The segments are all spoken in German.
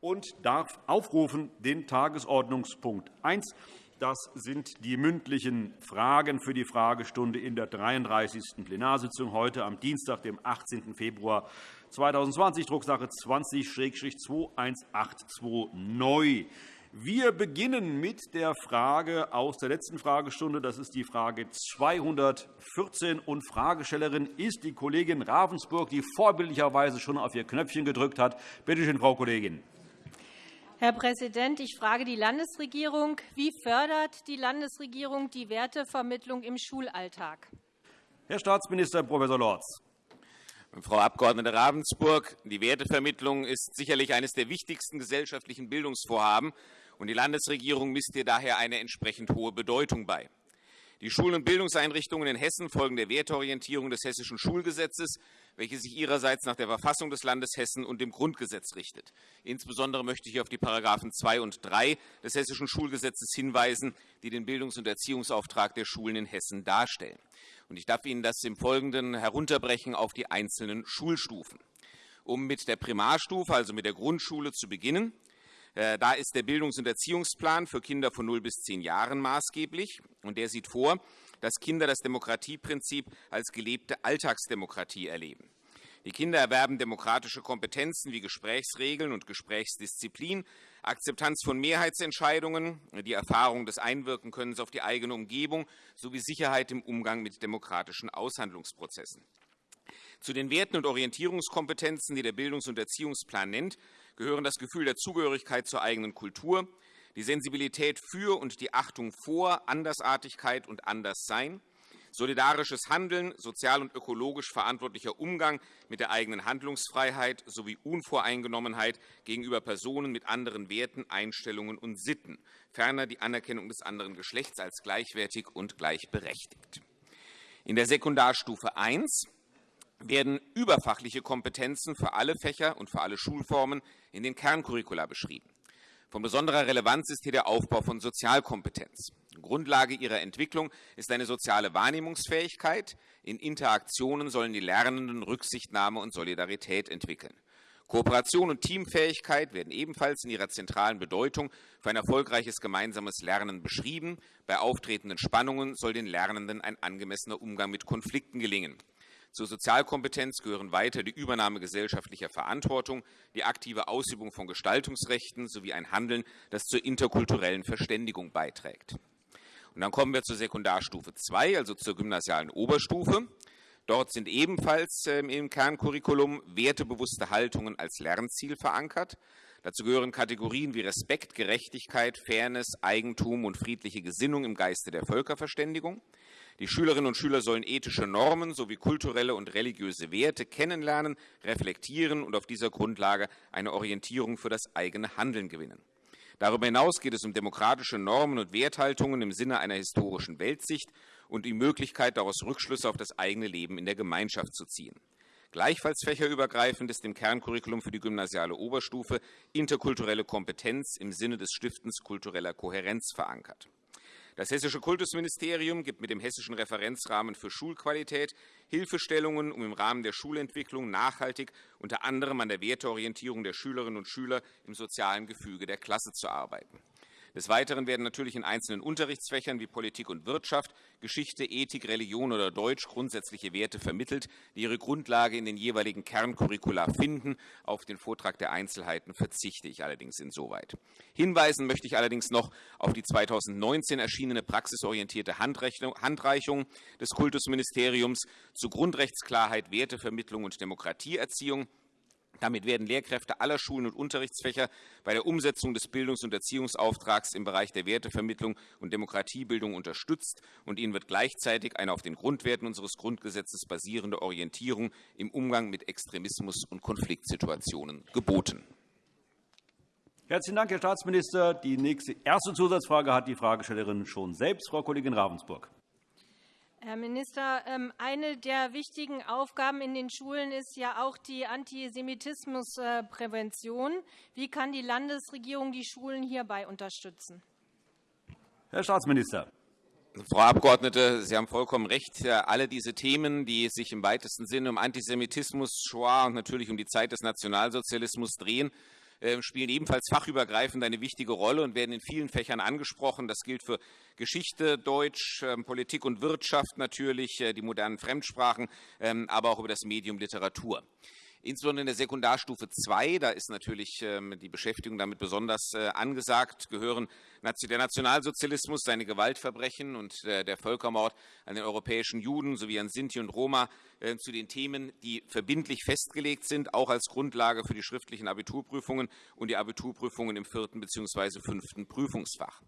und darf aufrufen den Tagesordnungspunkt 1. Das sind die mündlichen Fragen für die Fragestunde in der 33. Plenarsitzung heute am Dienstag, dem 18. Februar 2020, Drucksache 20-2182 neu. Wir beginnen mit der Frage aus der letzten Fragestunde. Das ist die Frage 214. Und Fragestellerin ist die Kollegin Ravensburg, die vorbildlicherweise schon auf ihr Knöpfchen gedrückt hat. Bitte schön, Frau Kollegin. Herr Präsident, ich frage die Landesregierung. Wie fördert die Landesregierung die Wertevermittlung im Schulalltag? Herr Staatsminister Prof. Lorz. Frau Abg. Ravensburg, die Wertevermittlung ist sicherlich eines der wichtigsten gesellschaftlichen Bildungsvorhaben und die Landesregierung misst ihr daher eine entsprechend hohe Bedeutung bei. Die Schulen- und Bildungseinrichtungen in Hessen folgen der Werteorientierung des Hessischen Schulgesetzes, welches sich ihrerseits nach der Verfassung des Landes Hessen und dem Grundgesetz richtet. Insbesondere möchte ich auf die Paragraphen 2 und 3 des Hessischen Schulgesetzes hinweisen, die den Bildungs- und Erziehungsauftrag der Schulen in Hessen darstellen. Ich darf Ihnen das im Folgenden herunterbrechen auf die einzelnen Schulstufen. Um mit der Primarstufe, also mit der Grundschule, zu beginnen, äh, da ist der Bildungs- und Erziehungsplan für Kinder von 0 bis 10 Jahren maßgeblich. und Der sieht vor, dass Kinder das Demokratieprinzip als gelebte Alltagsdemokratie erleben. Die Kinder erwerben demokratische Kompetenzen wie Gesprächsregeln und Gesprächsdisziplin, Akzeptanz von Mehrheitsentscheidungen, die Erfahrung des Einwirkenkönnens auf die eigene Umgebung sowie Sicherheit im Umgang mit demokratischen Aushandlungsprozessen. Zu den Werten und Orientierungskompetenzen, die der Bildungs- und Erziehungsplan nennt, gehören das Gefühl der Zugehörigkeit zur eigenen Kultur, die Sensibilität für und die Achtung vor Andersartigkeit und Anderssein, solidarisches Handeln, sozial und ökologisch verantwortlicher Umgang mit der eigenen Handlungsfreiheit sowie Unvoreingenommenheit gegenüber Personen mit anderen Werten, Einstellungen und Sitten, ferner die Anerkennung des anderen Geschlechts als gleichwertig und gleichberechtigt. In der Sekundarstufe I werden überfachliche Kompetenzen für alle Fächer und für alle Schulformen in den Kerncurricula beschrieben. Von besonderer Relevanz ist hier der Aufbau von Sozialkompetenz. Grundlage ihrer Entwicklung ist eine soziale Wahrnehmungsfähigkeit. In Interaktionen sollen die Lernenden Rücksichtnahme und Solidarität entwickeln. Kooperation und Teamfähigkeit werden ebenfalls in ihrer zentralen Bedeutung für ein erfolgreiches gemeinsames Lernen beschrieben. Bei auftretenden Spannungen soll den Lernenden ein angemessener Umgang mit Konflikten gelingen. Zur Sozialkompetenz gehören weiter die Übernahme gesellschaftlicher Verantwortung, die aktive Ausübung von Gestaltungsrechten sowie ein Handeln, das zur interkulturellen Verständigung beiträgt. Und dann kommen wir zur Sekundarstufe 2, also zur gymnasialen Oberstufe. Dort sind ebenfalls ähm, im Kerncurriculum wertebewusste Haltungen als Lernziel verankert. Dazu gehören Kategorien wie Respekt, Gerechtigkeit, Fairness, Eigentum und friedliche Gesinnung im Geiste der Völkerverständigung. Die Schülerinnen und Schüler sollen ethische Normen sowie kulturelle und religiöse Werte kennenlernen, reflektieren und auf dieser Grundlage eine Orientierung für das eigene Handeln gewinnen. Darüber hinaus geht es um demokratische Normen und Werthaltungen im Sinne einer historischen Weltsicht und die Möglichkeit, daraus Rückschlüsse auf das eigene Leben in der Gemeinschaft zu ziehen. Gleichfalls fächerübergreifend ist im Kerncurriculum für die gymnasiale Oberstufe interkulturelle Kompetenz im Sinne des Stiftens kultureller Kohärenz verankert. Das Hessische Kultusministerium gibt mit dem Hessischen Referenzrahmen für Schulqualität Hilfestellungen, um im Rahmen der Schulentwicklung nachhaltig unter anderem an der Werteorientierung der Schülerinnen und Schüler im sozialen Gefüge der Klasse zu arbeiten. Des Weiteren werden natürlich in einzelnen Unterrichtsfächern wie Politik und Wirtschaft, Geschichte, Ethik, Religion oder Deutsch grundsätzliche Werte vermittelt, die ihre Grundlage in den jeweiligen Kerncurricula finden. Auf den Vortrag der Einzelheiten verzichte ich allerdings insoweit. Hinweisen möchte ich allerdings noch auf die 2019 erschienene praxisorientierte Handreichung des Kultusministeriums zu Grundrechtsklarheit, Wertevermittlung und Demokratieerziehung damit werden Lehrkräfte aller Schulen und Unterrichtsfächer bei der Umsetzung des Bildungs- und Erziehungsauftrags im Bereich der Wertevermittlung und Demokratiebildung unterstützt, und ihnen wird gleichzeitig eine auf den Grundwerten unseres Grundgesetzes basierende Orientierung im Umgang mit Extremismus und Konfliktsituationen geboten. Herzlichen Dank, Herr Staatsminister. Die nächste erste Zusatzfrage hat die Fragestellerin schon selbst, Frau Kollegin Ravensburg. Herr Minister, ähm, eine der wichtigen Aufgaben in den Schulen ist ja auch die Antisemitismusprävention. Wie kann die Landesregierung die Schulen hierbei unterstützen? Herr Staatsminister. Frau Abgeordnete, Sie haben vollkommen recht. Alle diese Themen, die sich im weitesten Sinne um Antisemitismus, Shoah und natürlich um die Zeit des Nationalsozialismus drehen, ähm, spielen ebenfalls fachübergreifend eine wichtige Rolle und werden in vielen Fächern angesprochen. Das gilt für Geschichte, Deutsch, ähm, Politik und Wirtschaft natürlich, äh, die modernen Fremdsprachen, ähm, aber auch über das Medium Literatur. Insbesondere in der Sekundarstufe 2, da ist natürlich ähm, die Beschäftigung damit besonders äh, angesagt, gehören der Nationalsozialismus, seine Gewaltverbrechen und äh, der Völkermord an den europäischen Juden sowie an Sinti und Roma äh, zu den Themen, die verbindlich festgelegt sind, auch als Grundlage für die schriftlichen Abiturprüfungen und die Abiturprüfungen im vierten bzw. fünften Prüfungsfach.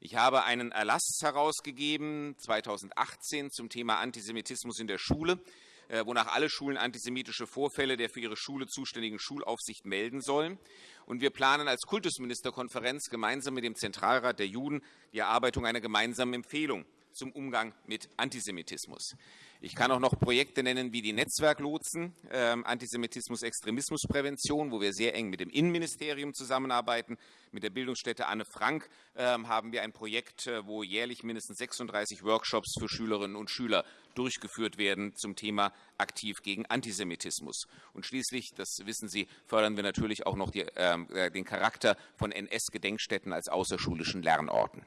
Ich habe einen Erlass herausgegeben 2018 zum Thema Antisemitismus in der Schule. Äh, wonach alle Schulen antisemitische Vorfälle der für ihre Schule zuständigen Schulaufsicht melden sollen. Und wir planen als Kultusministerkonferenz gemeinsam mit dem Zentralrat der Juden die Erarbeitung einer gemeinsamen Empfehlung zum Umgang mit Antisemitismus. Ich kann auch noch Projekte nennen wie die Netzwerklotsen, äh, Antisemitismus-Extremismusprävention, wo wir sehr eng mit dem Innenministerium zusammenarbeiten. Mit der Bildungsstätte Anne Frank äh, haben wir ein Projekt, äh, wo jährlich mindestens 36 Workshops für Schülerinnen und Schüler durchgeführt werden zum Thema aktiv gegen Antisemitismus. Und schließlich, das wissen Sie, fördern wir natürlich auch noch die, ähm, äh, den Charakter von NS-Gedenkstätten als außerschulischen Lernorten.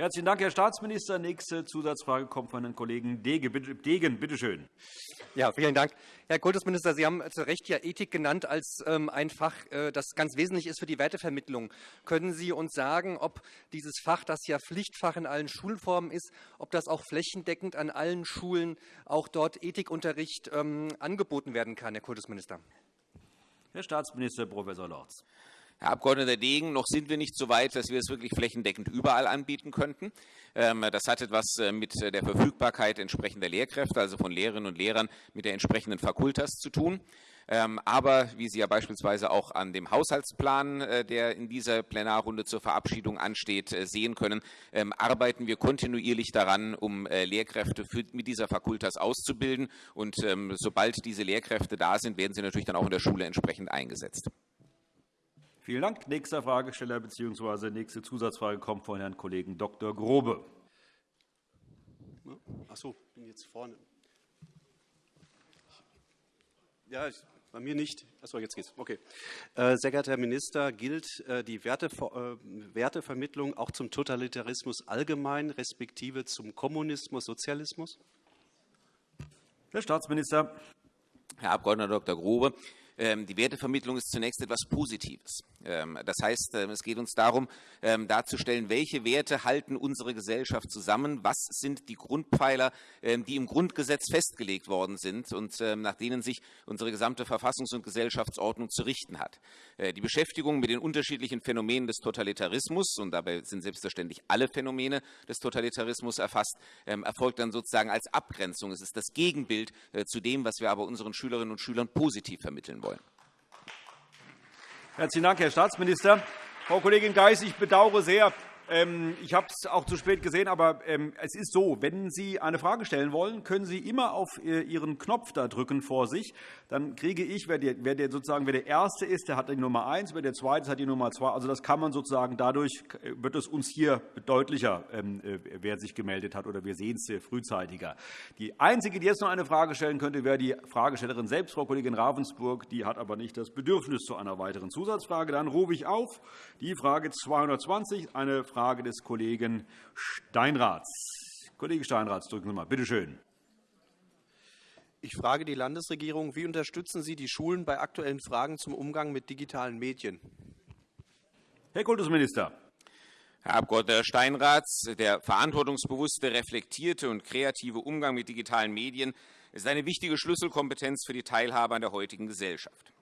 Herzlichen Dank, Herr Staatsminister. Nächste Zusatzfrage kommt von Herrn Kollegen Degen. Bitte schön. Ja, vielen Dank. Herr Kultusminister, Sie haben zu Recht ja Ethik genannt als ähm, ein Fach, äh, das ganz wesentlich ist für die Wertevermittlung. Können Sie uns sagen, ob dieses Fach, das ja Pflichtfach in allen Schulformen ist, ob das auch flächendeckend an allen Schulen auch dort Ethikunterricht ähm, angeboten werden kann, Herr Kultusminister? Herr Staatsminister Prof. Lorz. Herr Abg. Degen, noch sind wir nicht so weit, dass wir es wirklich flächendeckend überall anbieten könnten. Ähm, das hat etwas äh, mit der Verfügbarkeit entsprechender Lehrkräfte, also von Lehrerinnen und Lehrern mit der entsprechenden Fakultas zu tun. Ähm, aber wie Sie ja beispielsweise auch an dem Haushaltsplan, äh, der in dieser Plenarrunde zur Verabschiedung ansteht, äh, sehen können, ähm, arbeiten wir kontinuierlich daran, um Lehrkräfte mit dieser Fakultas auszubilden. Und sobald diese Lehrkräfte da sind, werden sie natürlich dann auch in der Schule entsprechend eingesetzt. Vielen Dank. Nächster Fragesteller bzw. nächste Zusatzfrage kommt von Herrn Kollegen Dr. Grobe. Ach so, bin jetzt vorne. Ja, bei mir nicht. Achso, jetzt geht's. Okay. Äh, sehr geehrter Herr Minister, gilt äh, die äh, Wertevermittlung auch zum Totalitarismus allgemein, respektive zum Kommunismus, Sozialismus? Herr Staatsminister. Herr Abg. Dr. Grobe, ähm, die Wertevermittlung ist zunächst etwas Positives. Ähm, das heißt, ähm, es geht uns darum, darzustellen, welche Werte halten unsere Gesellschaft zusammen, was sind die Grundpfeiler, die im Grundgesetz festgelegt worden sind und nach denen sich unsere gesamte Verfassungs- und Gesellschaftsordnung zu richten hat. Äh, die Beschäftigung mit den unterschiedlichen Phänomenen des Totalitarismus, und dabei sind selbstverständlich alle Phänomene des Totalitarismus erfasst, erfolgt dann sozusagen als Abgrenzung. Es ist das Gegenbild äh, zu dem, was wir aber unseren Schülerinnen und Schülern positiv vermitteln wollen wollen. Herzlichen Dank, Herr Staatsminister. Frau Kollegin Geis, ich bedauere sehr, ich habe es auch zu spät gesehen, aber ähm, es ist so, wenn Sie eine Frage stellen wollen, können Sie immer auf äh, Ihren Knopf da drücken vor sich. Dann kriege ich, wer der, sozusagen wer der Erste ist, der hat die Nummer 1, wer der Zweite hat die Nummer 2. Also das kann man sozusagen, dadurch wird es uns hier deutlicher, ähm, äh, wer sich gemeldet hat, oder wir sehen es frühzeitiger. Die Einzige, die jetzt noch eine Frage stellen könnte, wäre die Fragestellerin selbst, Frau Kollegin Ravensburg. Die hat aber nicht das Bedürfnis zu einer weiteren Zusatzfrage. Dann rufe ich auf die Frage 220, eine Frage Frage des Kollegen Steinraths. Kollege Steinraths, drücken Sie mal. Bitte schön. Ich frage die Landesregierung, wie unterstützen Sie die Schulen bei aktuellen Fragen zum Umgang mit digitalen Medien? Herr Kultusminister. Herr Abg. Steinraths, der verantwortungsbewusste, reflektierte und kreative Umgang mit digitalen Medien ist eine wichtige Schlüsselkompetenz für die Teilhabe an der heutigen Gesellschaft.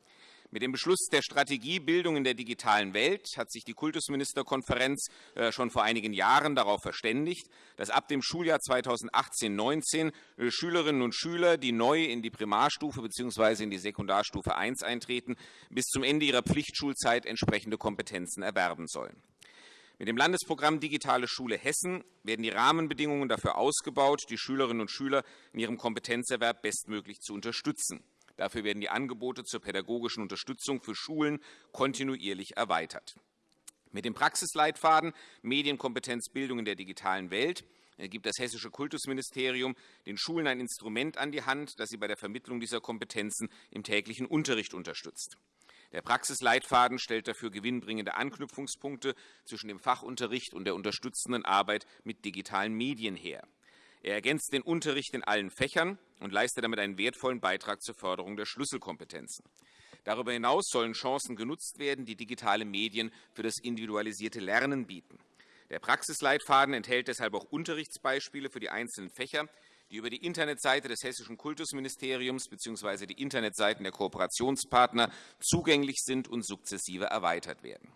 Mit dem Beschluss der Strategie Bildung in der digitalen Welt hat sich die Kultusministerkonferenz äh, schon vor einigen Jahren darauf verständigt, dass ab dem Schuljahr 2018-19 äh, Schülerinnen und Schüler, die neu in die Primarstufe bzw. in die Sekundarstufe I eintreten, bis zum Ende ihrer Pflichtschulzeit entsprechende Kompetenzen erwerben sollen. Mit dem Landesprogramm Digitale Schule Hessen werden die Rahmenbedingungen dafür ausgebaut, die Schülerinnen und Schüler in ihrem Kompetenzerwerb bestmöglich zu unterstützen. Dafür werden die Angebote zur pädagogischen Unterstützung für Schulen kontinuierlich erweitert. Mit dem Praxisleitfaden Medienkompetenzbildung in der digitalen Welt gibt das Hessische Kultusministerium den Schulen ein Instrument an die Hand, das sie bei der Vermittlung dieser Kompetenzen im täglichen Unterricht unterstützt. Der Praxisleitfaden stellt dafür gewinnbringende Anknüpfungspunkte zwischen dem Fachunterricht und der unterstützenden Arbeit mit digitalen Medien her. Er ergänzt den Unterricht in allen Fächern und leistet damit einen wertvollen Beitrag zur Förderung der Schlüsselkompetenzen. Darüber hinaus sollen Chancen genutzt werden, die digitale Medien für das individualisierte Lernen bieten. Der Praxisleitfaden enthält deshalb auch Unterrichtsbeispiele für die einzelnen Fächer, die über die Internetseite des Hessischen Kultusministeriums bzw. die Internetseiten der Kooperationspartner zugänglich sind und sukzessive erweitert werden.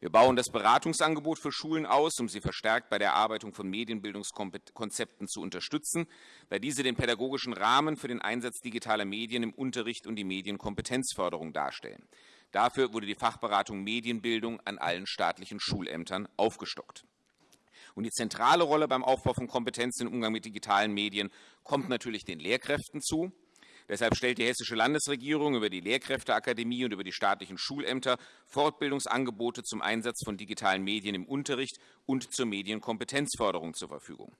Wir bauen das Beratungsangebot für Schulen aus, um sie verstärkt bei der Erarbeitung von Medienbildungskonzepten zu unterstützen, da diese den pädagogischen Rahmen für den Einsatz digitaler Medien im Unterricht und die Medienkompetenzförderung darstellen. Dafür wurde die Fachberatung Medienbildung an allen staatlichen Schulämtern aufgestockt. Und die zentrale Rolle beim Aufbau von Kompetenzen im Umgang mit digitalen Medien kommt natürlich den Lehrkräften zu. Deshalb stellt die Hessische Landesregierung über die Lehrkräfteakademie und über die staatlichen Schulämter Fortbildungsangebote zum Einsatz von digitalen Medien im Unterricht und zur Medienkompetenzförderung zur Verfügung.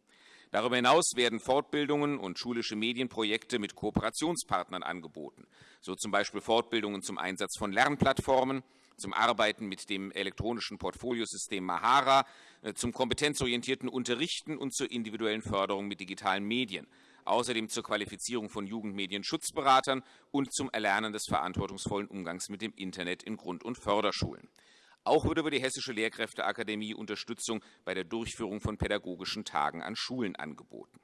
Darüber hinaus werden Fortbildungen und schulische Medienprojekte mit Kooperationspartnern angeboten, so zum Beispiel Fortbildungen zum Einsatz von Lernplattformen, zum Arbeiten mit dem elektronischen Portfoliosystem Mahara, äh, zum kompetenzorientierten Unterrichten und zur individuellen Förderung mit digitalen Medien außerdem zur Qualifizierung von Jugendmedienschutzberatern und zum Erlernen des verantwortungsvollen Umgangs mit dem Internet in Grund- und Förderschulen. Auch wird über die Hessische Lehrkräfteakademie Unterstützung bei der Durchführung von pädagogischen Tagen an Schulen angeboten.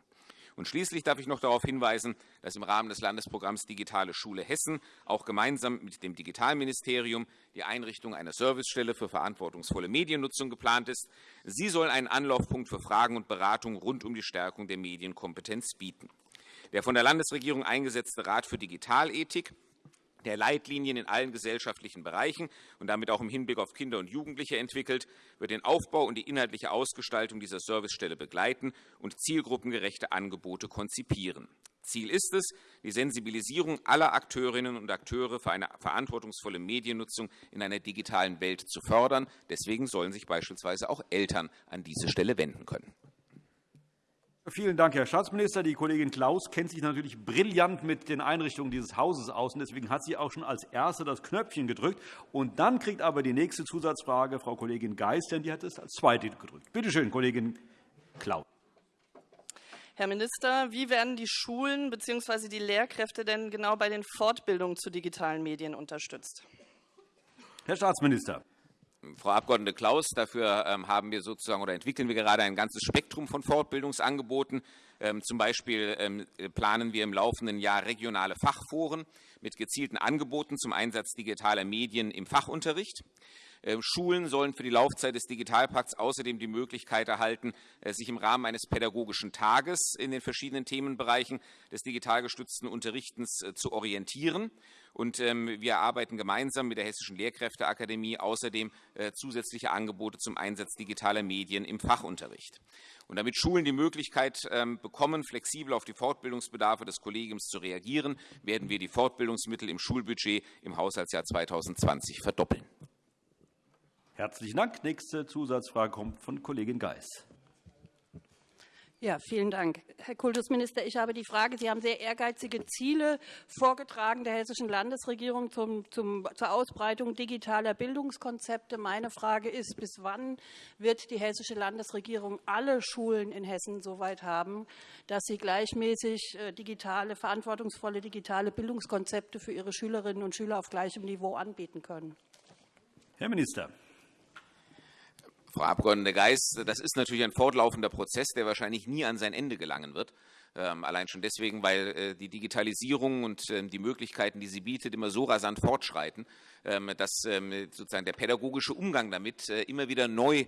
Und schließlich darf ich noch darauf hinweisen, dass im Rahmen des Landesprogramms Digitale Schule Hessen auch gemeinsam mit dem Digitalministerium die Einrichtung einer Servicestelle für verantwortungsvolle Mediennutzung geplant ist. Sie soll einen Anlaufpunkt für Fragen und Beratungen rund um die Stärkung der Medienkompetenz bieten. Der von der Landesregierung eingesetzte Rat für Digitalethik der Leitlinien in allen gesellschaftlichen Bereichen und damit auch im Hinblick auf Kinder und Jugendliche entwickelt, wird den Aufbau und die inhaltliche Ausgestaltung dieser Servicestelle begleiten und zielgruppengerechte Angebote konzipieren. Ziel ist es, die Sensibilisierung aller Akteurinnen und Akteure für eine verantwortungsvolle Mediennutzung in einer digitalen Welt zu fördern. Deswegen sollen sich beispielsweise auch Eltern an diese Stelle wenden können. Vielen Dank, Herr Staatsminister. Die Kollegin Klaus kennt sich natürlich brillant mit den Einrichtungen dieses Hauses aus. und Deswegen hat sie auch schon als Erste das Knöpfchen gedrückt. Und dann kriegt aber die nächste Zusatzfrage Frau Kollegin Geis, denn die hat es als Zweite gedrückt. Bitte schön, Kollegin Klaus. Herr Minister, wie werden die Schulen bzw. die Lehrkräfte denn genau bei den Fortbildungen zu digitalen Medien unterstützt? Herr Staatsminister. Frau Abg. Klaus, dafür ähm, haben wir sozusagen oder entwickeln wir gerade ein ganzes Spektrum von Fortbildungsangeboten. Ähm, zum Beispiel ähm, planen wir im laufenden Jahr regionale Fachforen mit gezielten Angeboten zum Einsatz digitaler Medien im Fachunterricht. Schulen sollen für die Laufzeit des Digitalpakts außerdem die Möglichkeit erhalten, äh, sich im Rahmen eines pädagogischen Tages in den verschiedenen Themenbereichen des digital gestützten Unterrichtens äh, zu orientieren. Und ähm, wir arbeiten gemeinsam mit der Hessischen Lehrkräfteakademie außerdem äh, zusätzliche Angebote zum Einsatz digitaler Medien im Fachunterricht. Und damit Schulen die Möglichkeit ähm, bekommen, flexibel auf die Fortbildungsbedarfe des Kollegiums zu reagieren, werden wir die Fortbildungsmittel im Schulbudget im Haushaltsjahr 2020 verdoppeln. Herzlichen Dank. Nächste Zusatzfrage kommt von Kollegin Geis. Ja, vielen Dank. Herr Kultusminister, ich habe die Frage, Sie haben sehr ehrgeizige Ziele vorgetragen der hessischen Landesregierung zum, zum, zur Ausbreitung digitaler Bildungskonzepte. Meine Frage ist, bis wann wird die hessische Landesregierung alle Schulen in Hessen so weit haben, dass sie gleichmäßig äh, digitale, verantwortungsvolle digitale Bildungskonzepte für ihre Schülerinnen und Schüler auf gleichem Niveau anbieten können? Herr Minister. Frau Abg. Geis, das ist natürlich ein fortlaufender Prozess, der wahrscheinlich nie an sein Ende gelangen wird. Ähm, allein schon deswegen, weil äh, die Digitalisierung und ähm, die Möglichkeiten, die sie bietet, immer so rasant fortschreiten, ähm, dass sozusagen der pädagogische Umgang damit äh, immer wieder neu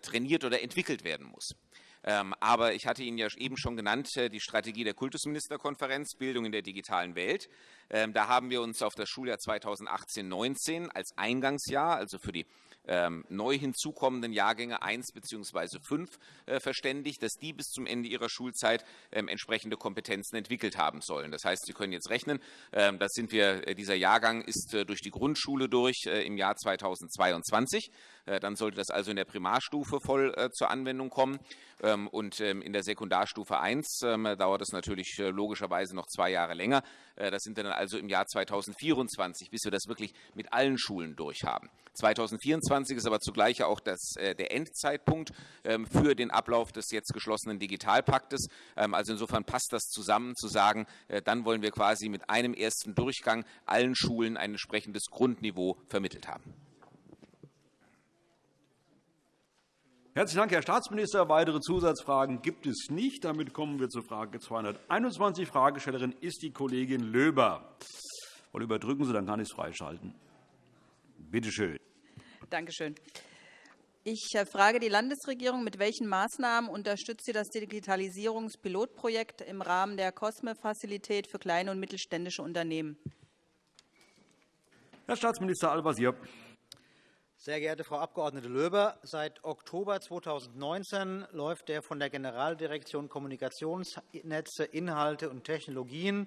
trainiert oder entwickelt werden muss. Aber ich hatte Ihnen ja eben schon genannt, äh, die Strategie der Kultusministerkonferenz Bildung in der digitalen Welt. Da haben wir uns auf das Schuljahr 2018-19 als Eingangsjahr, also für die ähm, neu hinzukommenden Jahrgänge 1 bzw. 5 äh, verständigt, dass die bis zum Ende ihrer Schulzeit ähm, entsprechende Kompetenzen entwickelt haben sollen. Das heißt, Sie können jetzt rechnen, ähm, das sind wir, äh, dieser Jahrgang ist äh, durch die Grundschule durch im Jahr 2022. Dann sollte das also in der Primarstufe voll zur Anwendung kommen. ähm, und in der Sekundarstufe 1 dauert es natürlich äh, logischerweise noch zwei Jahre länger. Äh, das sind dann also im Jahr 2024, bis wir das wirklich mit allen Schulen durchhaben. 2024 ist aber zugleich auch das, äh, der Endzeitpunkt ähm, für den Ablauf des jetzt geschlossenen Digitalpaktes. Ähm, also insofern passt das zusammen, zu sagen, dann wollen wir quasi mit einem ersten Durchgang allen Schulen ein entsprechendes Grundniveau vermittelt haben. Herzlichen Dank, Herr Staatsminister. Weitere Zusatzfragen gibt es nicht. Damit kommen wir zur Frage 221. Fragestellerin ist die Kollegin Löber. Und überdrücken Sie, dann kann ich es freischalten. Bitte schön. Danke schön. Ich äh, frage die Landesregierung, mit welchen Maßnahmen unterstützt sie das Digitalisierungspilotprojekt im Rahmen der COSME-Fazilität für kleine und mittelständische Unternehmen? Herr Staatsminister Al-Wazir. Sehr geehrte Frau Abg. Löber, seit Oktober 2019 läuft der von der Generaldirektion Kommunikationsnetze, Inhalte und Technologien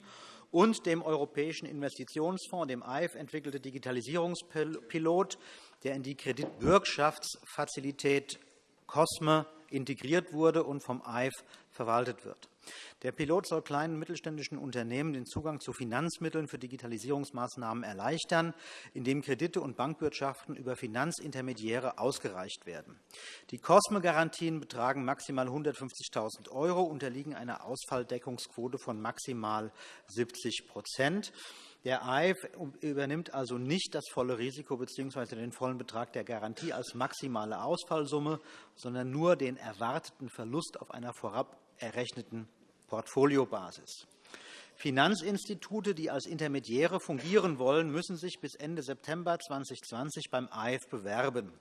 und dem Europäischen Investitionsfonds, dem EIF, entwickelte Digitalisierungspilot, der in die Kreditbürgschaftsfazilität COSME integriert wurde und vom EIF verwaltet wird. Der Pilot soll kleinen und mittelständischen Unternehmen den Zugang zu Finanzmitteln für Digitalisierungsmaßnahmen erleichtern, indem Kredite und Bankwirtschaften über Finanzintermediäre ausgereicht werden. Die COSME-Garantien betragen maximal 150.000 €, unterliegen einer Ausfalldeckungsquote von maximal 70% der AIF übernimmt also nicht das volle Risiko bzw. den vollen Betrag der Garantie als maximale Ausfallsumme, sondern nur den erwarteten Verlust auf einer vorab errechneten Portfoliobasis. Finanzinstitute, die als Intermediäre fungieren wollen, müssen sich bis Ende September 2020 beim AIF bewerben.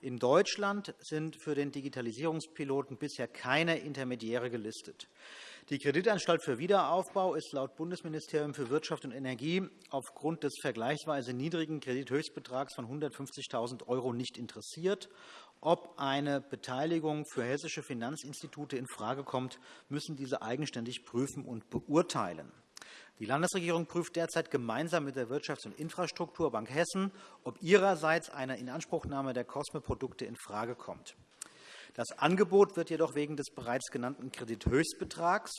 In Deutschland sind für den Digitalisierungspiloten bisher keine Intermediäre gelistet. Die Kreditanstalt für Wiederaufbau ist laut Bundesministerium für Wirtschaft und Energie aufgrund des vergleichsweise niedrigen Kredithöchstbetrags von 150.000 € nicht interessiert ob eine Beteiligung für hessische Finanzinstitute infrage kommt, müssen diese eigenständig prüfen und beurteilen. Die Landesregierung prüft derzeit gemeinsam mit der Wirtschafts- und Infrastrukturbank Hessen, ob ihrerseits eine Inanspruchnahme der COSME-Produkte infrage kommt. Das Angebot wird jedoch wegen des bereits genannten Kredithöchstbetrags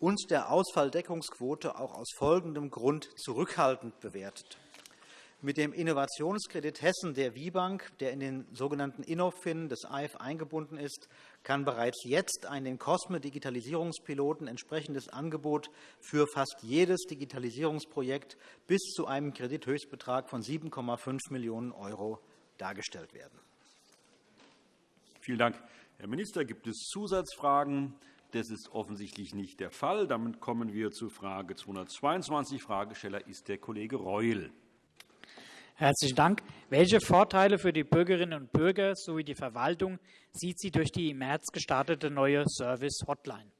und der Ausfalldeckungsquote auch aus folgendem Grund zurückhaltend bewertet. Mit dem Innovationskredit Hessen der WIBank, der in den sogenannten Innofin des AIF eingebunden ist, kann bereits jetzt ein den COSME-Digitalisierungspiloten entsprechendes Angebot für fast jedes Digitalisierungsprojekt bis zu einem Kredithöchstbetrag von 7,5 Millionen € dargestellt werden. Vielen Dank, Herr Minister. Gibt es Zusatzfragen? Das ist offensichtlich nicht der Fall. Damit kommen wir zu Frage 222. Fragesteller ist der Kollege Reul. Herzlichen Dank. Welche Vorteile für die Bürgerinnen und Bürger sowie die Verwaltung sieht sie durch die im März gestartete neue Service-Hotline?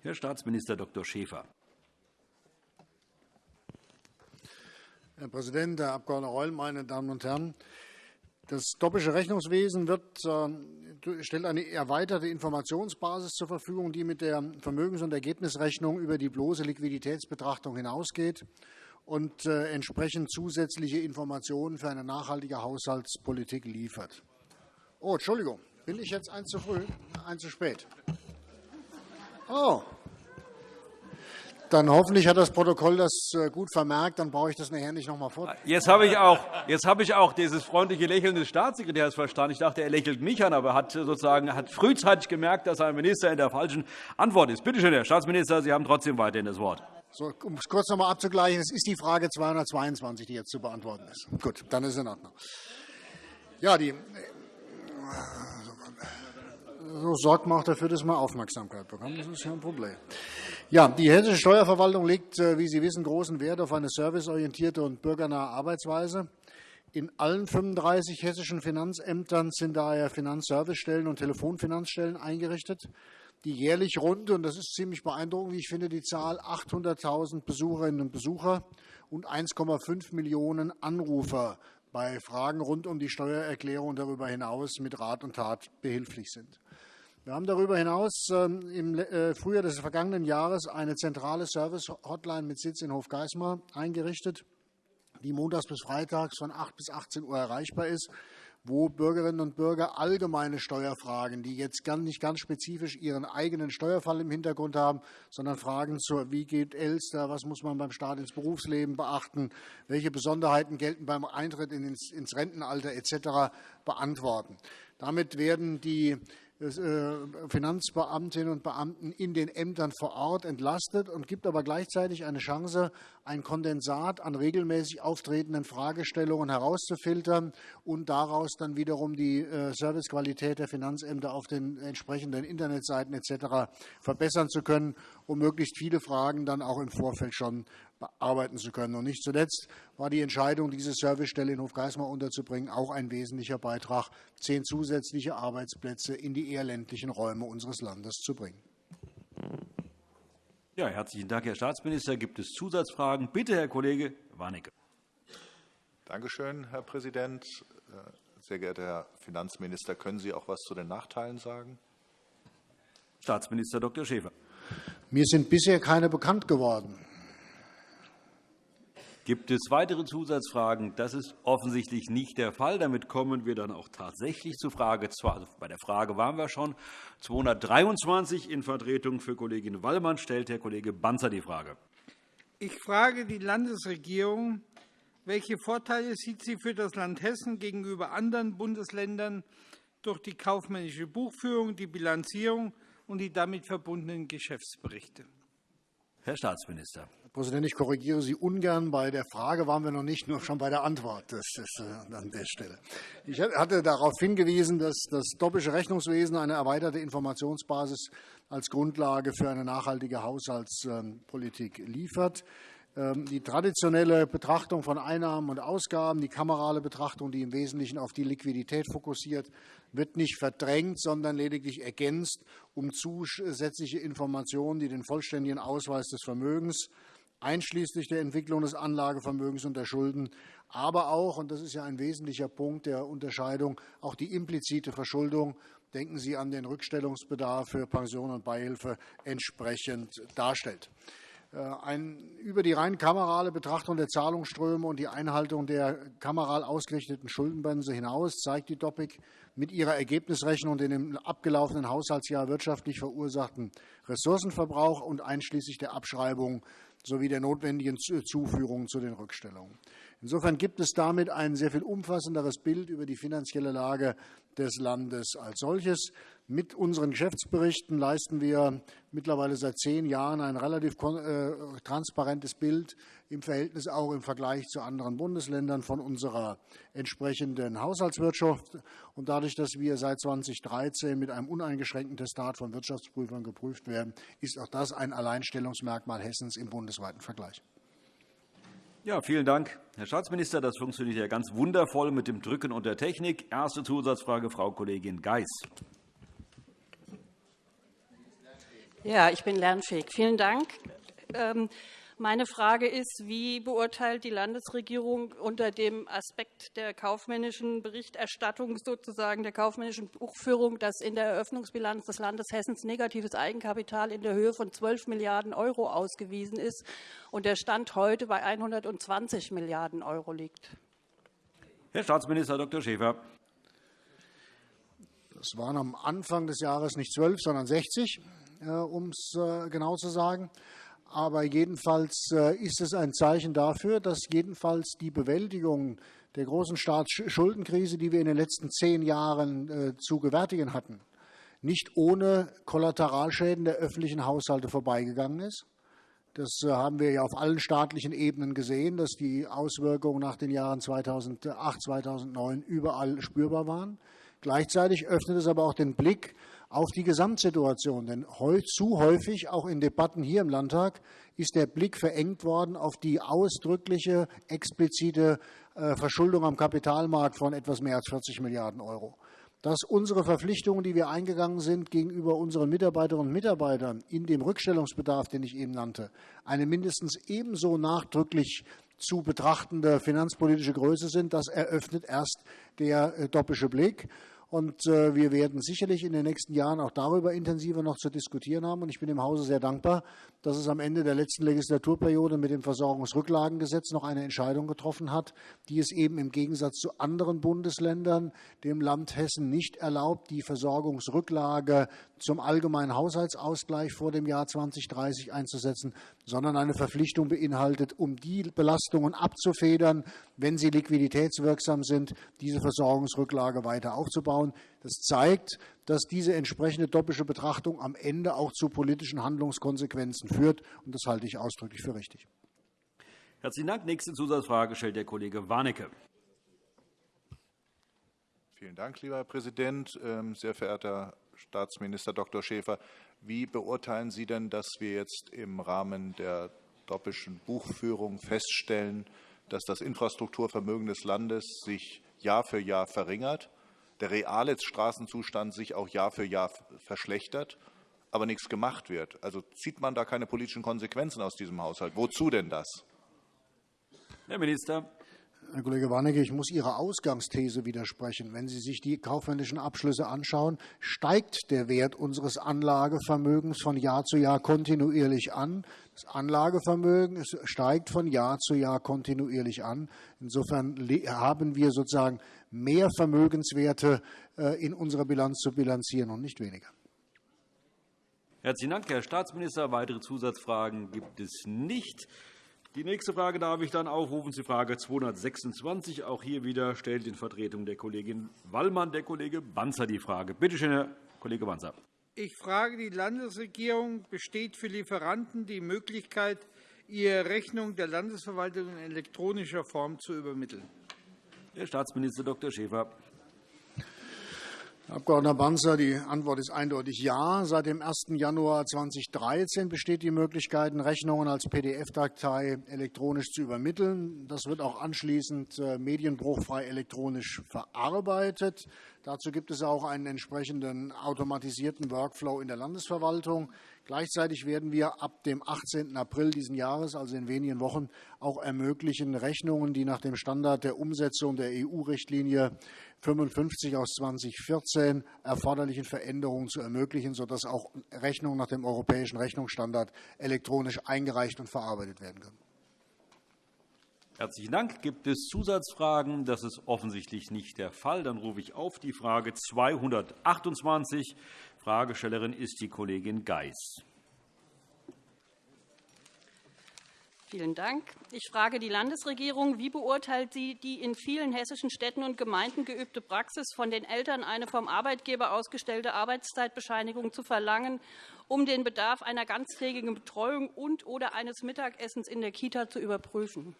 Herr Staatsminister Dr. Schäfer. Herr Präsident, Herr Abg. Reul, meine Damen und Herren! Das Doppelsche Rechnungswesen wird, äh, stellt eine erweiterte Informationsbasis zur Verfügung, die mit der Vermögens- und Ergebnisrechnung über die bloße Liquiditätsbetrachtung hinausgeht und äh, entsprechend zusätzliche Informationen für eine nachhaltige Haushaltspolitik liefert. Oh, Entschuldigung, bin ich jetzt eins zu früh, eins zu spät? Oh, dann hoffentlich hat das Protokoll das äh, gut vermerkt. Dann brauche ich das nachher nicht noch einmal vor. Jetzt habe ich auch, jetzt habe ich auch dieses freundliche Lächeln des Staatssekretärs verstanden. Ich dachte, er lächelt mich an, aber hat sozusagen hat frühzeitig gemerkt, dass ein Minister in der falschen Antwort ist. Bitte schön, Herr Staatsminister, Sie haben trotzdem weiterhin das Wort. So, um es kurz noch einmal abzugleichen, es ist die Frage 222, die jetzt zu beantworten ist. Gut, dann ist es in Ordnung. Ja, die, so sorgt man auch dafür, dass man Aufmerksamkeit bekommt. Das ist ja ein Problem. Ja, die hessische Steuerverwaltung legt, äh, wie Sie wissen, großen Wert auf eine serviceorientierte und bürgernahe Arbeitsweise. In allen 35 hessischen Finanzämtern sind daher Finanzservicestellen und Telefonfinanzstellen eingerichtet die jährlich rund, und das ist ziemlich beeindruckend, ich finde, die Zahl 800.000 Besucherinnen und Besucher und 1,5 Millionen Anrufer bei Fragen rund um die Steuererklärung darüber hinaus mit Rat und Tat behilflich sind. Wir haben darüber hinaus ähm, im äh, Frühjahr des vergangenen Jahres eine zentrale Service-Hotline mit Sitz in Hofgeismar eingerichtet, die montags bis freitags von 8 bis 18 Uhr erreichbar ist wo Bürgerinnen und Bürger allgemeine Steuerfragen, die jetzt nicht ganz spezifisch ihren eigenen Steuerfall im Hintergrund haben, sondern Fragen zur, wie geht Elster, was muss man beim Start ins Berufsleben beachten, welche Besonderheiten gelten beim Eintritt ins Rentenalter etc. beantworten. Damit werden die Finanzbeamtinnen und Beamten in den Ämtern vor Ort entlastet und gibt aber gleichzeitig eine Chance, ein Kondensat an regelmäßig auftretenden Fragestellungen herauszufiltern und daraus dann wiederum die äh, Servicequalität der Finanzämter auf den entsprechenden Internetseiten etc. verbessern zu können, um möglichst viele Fragen dann auch im Vorfeld schon bearbeiten zu können. Und nicht zuletzt war die Entscheidung, diese Servicestelle in Hofgeismar unterzubringen, auch ein wesentlicher Beitrag, zehn zusätzliche Arbeitsplätze in die eher ländlichen Räume unseres Landes zu bringen. Ja, herzlichen Dank, Herr Staatsminister. Gibt es Zusatzfragen? Bitte, Herr Kollege Warnecke. Danke schön, Herr Präsident. Äh, sehr geehrter Herr Finanzminister, können Sie auch etwas zu den Nachteilen sagen? Staatsminister Dr. Schäfer. Mir sind bisher keine bekannt geworden. Gibt es weitere Zusatzfragen? Das ist offensichtlich nicht der Fall. Damit kommen wir dann auch tatsächlich zu Frage 2. Also bei der Frage waren wir schon. 223 in Vertretung für Kollegin Wallmann stellt Herr Kollege Banzer die Frage. Ich frage die Landesregierung, welche Vorteile sieht sie für das Land Hessen gegenüber anderen Bundesländern durch die kaufmännische Buchführung, die Bilanzierung und die damit verbundenen Geschäftsberichte? Herr Staatsminister. Herr Präsident, ich korrigiere Sie ungern. Bei der Frage waren wir noch nicht, nur schon bei der Antwort. Das ist äh, an der Stelle. Ich hatte darauf hingewiesen, dass das doppeltische Rechnungswesen eine erweiterte Informationsbasis als Grundlage für eine nachhaltige Haushaltspolitik liefert. Ähm, die traditionelle Betrachtung von Einnahmen und Ausgaben, die kamerale Betrachtung, die im Wesentlichen auf die Liquidität fokussiert, wird nicht verdrängt, sondern lediglich ergänzt um zusätzliche Informationen, die den vollständigen Ausweis des Vermögens einschließlich der Entwicklung des Anlagevermögens und der Schulden, aber auch, und das ist ja ein wesentlicher Punkt der Unterscheidung, auch die implizite Verschuldung, denken Sie an den Rückstellungsbedarf für Pension und Beihilfe, entsprechend darstellt. Äh, ein, über die rein kamerale Betrachtung der Zahlungsströme und die Einhaltung der kameral ausgerichteten Schuldenbremse hinaus zeigt die DOPIC mit ihrer Ergebnisrechnung den im abgelaufenen Haushaltsjahr wirtschaftlich verursachten Ressourcenverbrauch und einschließlich der Abschreibung sowie der notwendigen Zuführung zu den Rückstellungen. Insofern gibt es damit ein sehr viel umfassenderes Bild über die finanzielle Lage des Landes als solches. Mit unseren Geschäftsberichten leisten wir mittlerweile seit zehn Jahren ein relativ äh, transparentes Bild im Verhältnis auch im Vergleich zu anderen Bundesländern von unserer entsprechenden Haushaltswirtschaft. Und dadurch, dass wir seit 2013 mit einem uneingeschränkten Testat von Wirtschaftsprüfern geprüft werden, ist auch das ein Alleinstellungsmerkmal Hessens im bundesweiten Vergleich. Ja, vielen Dank, Herr Staatsminister. Das funktioniert ja ganz wundervoll mit dem Drücken und der Technik. Erste Zusatzfrage, Frau Kollegin Geis. Ja, ich bin lernfähig. Vielen Dank. Ähm, meine Frage ist, wie beurteilt die Landesregierung unter dem Aspekt der kaufmännischen Berichterstattung, sozusagen der kaufmännischen Buchführung, dass in der Eröffnungsbilanz des Landes Hessens negatives Eigenkapital in der Höhe von 12 Milliarden € ausgewiesen ist und der Stand heute bei 120 Milliarden € liegt? Herr Staatsminister Dr. Schäfer. Das waren am Anfang des Jahres nicht 12, sondern 60. Äh, um es äh, genau zu sagen. Aber jedenfalls äh, ist es ein Zeichen dafür, dass jedenfalls die Bewältigung der großen Staatsschuldenkrise, die wir in den letzten zehn Jahren zu gewärtigen hatten, nicht ohne Kollateralschäden der öffentlichen Haushalte vorbeigegangen ist. Das haben wir ja auf allen staatlichen Ebenen gesehen, dass die Auswirkungen nach den Jahren 2008, 2009 überall spürbar waren. Gleichzeitig öffnet es aber auch den Blick auf die Gesamtsituation. Denn zu häufig, auch in Debatten hier im Landtag, ist der Blick verengt worden auf die ausdrückliche, explizite äh, Verschuldung am Kapitalmarkt von etwas mehr als 40 Milliarden Euro. Dass unsere Verpflichtungen, die wir eingegangen sind gegenüber unseren Mitarbeiterinnen und Mitarbeitern in dem Rückstellungsbedarf, den ich eben nannte, eine mindestens ebenso nachdrücklich zu betrachtende finanzpolitische Größe sind, das eröffnet erst der äh, doppische Blick. Und äh, wir werden sicherlich in den nächsten Jahren auch darüber intensiver noch zu diskutieren haben. Und ich bin im Hause sehr dankbar, dass es am Ende der letzten Legislaturperiode mit dem Versorgungsrücklagengesetz noch eine Entscheidung getroffen hat, die es eben im Gegensatz zu anderen Bundesländern dem Land Hessen nicht erlaubt, die Versorgungsrücklage zum allgemeinen Haushaltsausgleich vor dem Jahr 2030 einzusetzen, sondern eine Verpflichtung beinhaltet, um die Belastungen abzufedern, wenn sie liquiditätswirksam sind, diese Versorgungsrücklage weiter aufzubauen. Das zeigt, dass diese entsprechende doppelte Betrachtung am Ende auch zu politischen Handlungskonsequenzen führt. Und das halte ich ausdrücklich für richtig. Herzlichen Dank. Nächste Zusatzfrage stellt der Kollege Warnecke. Vielen Dank, lieber Herr Präsident. Ähm, sehr verehrter Staatsminister Dr. Schäfer, wie beurteilen Sie denn, dass wir jetzt im Rahmen der doppelten Buchführung feststellen, dass das Infrastrukturvermögen des Landes sich Jahr für Jahr verringert, der reale Straßenzustand sich auch Jahr für Jahr verschlechtert, aber nichts gemacht wird? Also zieht man da keine politischen Konsequenzen aus diesem Haushalt? Wozu denn das? Herr Minister. Herr Kollege Warnecke, ich muss Ihrer Ausgangsthese widersprechen. Wenn Sie sich die kaufmännischen Abschlüsse anschauen, steigt der Wert unseres Anlagevermögens von Jahr zu Jahr kontinuierlich an. Das Anlagevermögen steigt von Jahr zu Jahr kontinuierlich an. Insofern haben wir sozusagen mehr Vermögenswerte äh, in unserer Bilanz zu bilanzieren und nicht weniger. Herzlichen Dank, Herr Staatsminister. Weitere Zusatzfragen gibt es nicht. Die nächste Frage darf ich dann aufrufen, die Frage 226. Auch hier wieder stellt in Vertretung der Kollegin Wallmann der Kollege Banzer die Frage. Bitte schön, Herr Kollege Banzer. Ich frage die Landesregierung, besteht für Lieferanten die Möglichkeit, ihre Rechnung der Landesverwaltung in elektronischer Form zu übermitteln? Herr Staatsminister Dr. Schäfer. Herr Abg. Banzer, die Antwort ist eindeutig ja. Seit dem 1. Januar 2013 besteht die Möglichkeit, Rechnungen als PDF-Datei elektronisch zu übermitteln. Das wird auch anschließend äh, medienbruchfrei elektronisch verarbeitet. Dazu gibt es auch einen entsprechenden automatisierten Workflow in der Landesverwaltung. Gleichzeitig werden wir ab dem 18. April dieses Jahres, also in wenigen Wochen, auch ermöglichen, Rechnungen, die nach dem Standard der Umsetzung der EU-Richtlinie 55 aus 2014 erforderlichen Veränderungen zu ermöglichen, sodass auch Rechnungen nach dem europäischen Rechnungsstandard elektronisch eingereicht und verarbeitet werden können. Herzlichen Dank. Gibt es Zusatzfragen? Das ist offensichtlich nicht der Fall. Dann rufe ich auf die Frage 228. Fragestellerin ist die Kollegin Geis. Vielen Dank. Ich frage die Landesregierung, wie beurteilt sie die in vielen hessischen Städten und Gemeinden geübte Praxis, von den Eltern eine vom Arbeitgeber ausgestellte Arbeitszeitbescheinigung zu verlangen, um den Bedarf einer ganztägigen Betreuung und oder eines Mittagessens in der Kita zu überprüfen?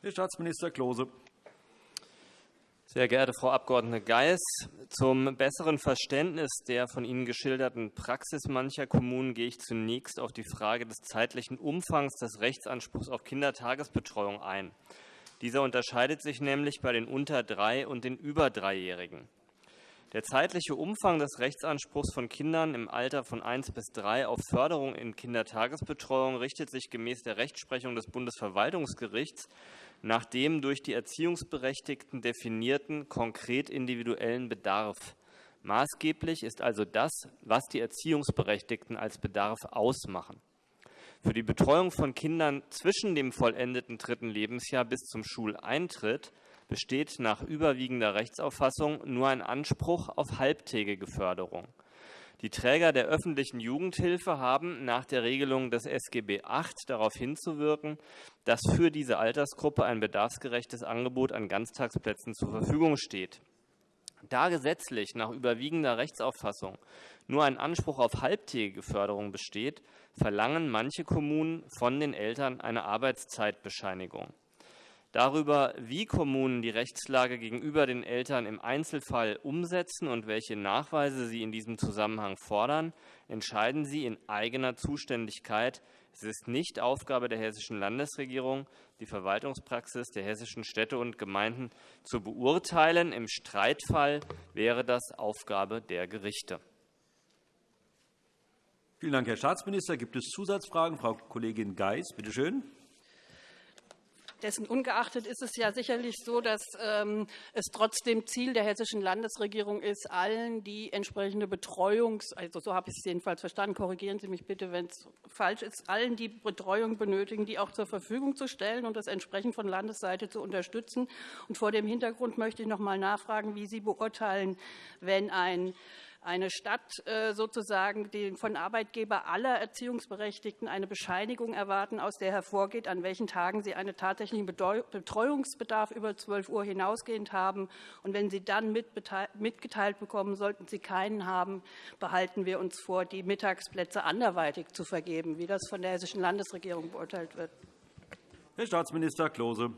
Herr Staatsminister Klose. Sehr geehrte Frau Abg. Geis, zum besseren Verständnis der von Ihnen geschilderten Praxis mancher Kommunen gehe ich zunächst auf die Frage des zeitlichen Umfangs des Rechtsanspruchs auf Kindertagesbetreuung ein. Dieser unterscheidet sich nämlich bei den unter drei und den über dreijährigen. Der zeitliche Umfang des Rechtsanspruchs von Kindern im Alter von 1 bis 3 auf Förderung in Kindertagesbetreuung richtet sich gemäß der Rechtsprechung des Bundesverwaltungsgerichts nach dem durch die Erziehungsberechtigten definierten konkret individuellen Bedarf. Maßgeblich ist also das, was die Erziehungsberechtigten als Bedarf ausmachen. Für die Betreuung von Kindern zwischen dem vollendeten dritten Lebensjahr bis zum Schuleintritt besteht nach überwiegender Rechtsauffassung nur ein Anspruch auf halbtägige Förderung. Die Träger der öffentlichen Jugendhilfe haben nach der Regelung des SGB VIII darauf hinzuwirken, dass für diese Altersgruppe ein bedarfsgerechtes Angebot an Ganztagsplätzen zur Verfügung steht. Da gesetzlich nach überwiegender Rechtsauffassung nur ein Anspruch auf halbtägige Förderung besteht, verlangen manche Kommunen von den Eltern eine Arbeitszeitbescheinigung. Darüber, wie Kommunen die Rechtslage gegenüber den Eltern im Einzelfall umsetzen und welche Nachweise sie in diesem Zusammenhang fordern, entscheiden sie in eigener Zuständigkeit. Es ist nicht Aufgabe der Hessischen Landesregierung, die Verwaltungspraxis der hessischen Städte und Gemeinden zu beurteilen. Im Streitfall wäre das Aufgabe der Gerichte. Vielen Dank, Herr Staatsminister. Gibt es Zusatzfragen? Frau Kollegin Geis, bitte schön. Dessen ungeachtet ist es ja sicherlich so, dass ähm, es trotzdem Ziel der hessischen Landesregierung ist, allen die entsprechende Betreuungs, also so habe ich es jedenfalls verstanden, korrigieren Sie mich bitte, wenn es falsch ist, allen die Betreuung benötigen, die auch zur Verfügung zu stellen und das entsprechend von Landesseite zu unterstützen. Und vor dem Hintergrund möchte ich noch mal nachfragen, wie Sie beurteilen, wenn ein eine Stadt äh, sozusagen von Arbeitgeber aller Erziehungsberechtigten eine Bescheinigung erwarten, aus der hervorgeht, an welchen Tagen sie einen tatsächlichen Betreuungsbedarf über 12 Uhr hinausgehend haben. Und wenn sie dann mitgeteilt bekommen, sollten sie keinen haben, behalten wir uns vor, die Mittagsplätze anderweitig zu vergeben, wie das von der Hessischen Landesregierung beurteilt wird. Herr Staatsminister Klose.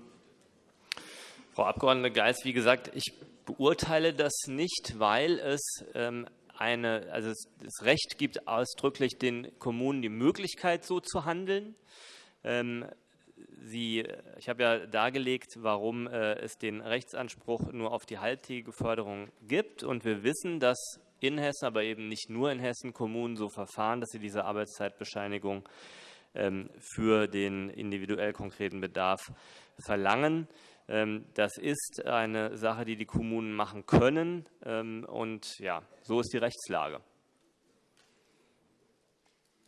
Frau Abg. Geis, wie gesagt, ich beurteile das nicht, weil es ähm, eine, also das Recht gibt ausdrücklich den Kommunen die Möglichkeit, so zu handeln. Ähm, Sie, ich habe ja dargelegt, warum äh, es den Rechtsanspruch nur auf die halbtägige Förderung gibt. Und wir wissen, dass in Hessen, aber eben nicht nur in Hessen, Kommunen so verfahren, dass sie diese Arbeitszeitbescheinigung ähm, für den individuell konkreten Bedarf verlangen. Ähm, das ist eine Sache, die die Kommunen machen können. Ähm, und ja, so ist die Rechtslage.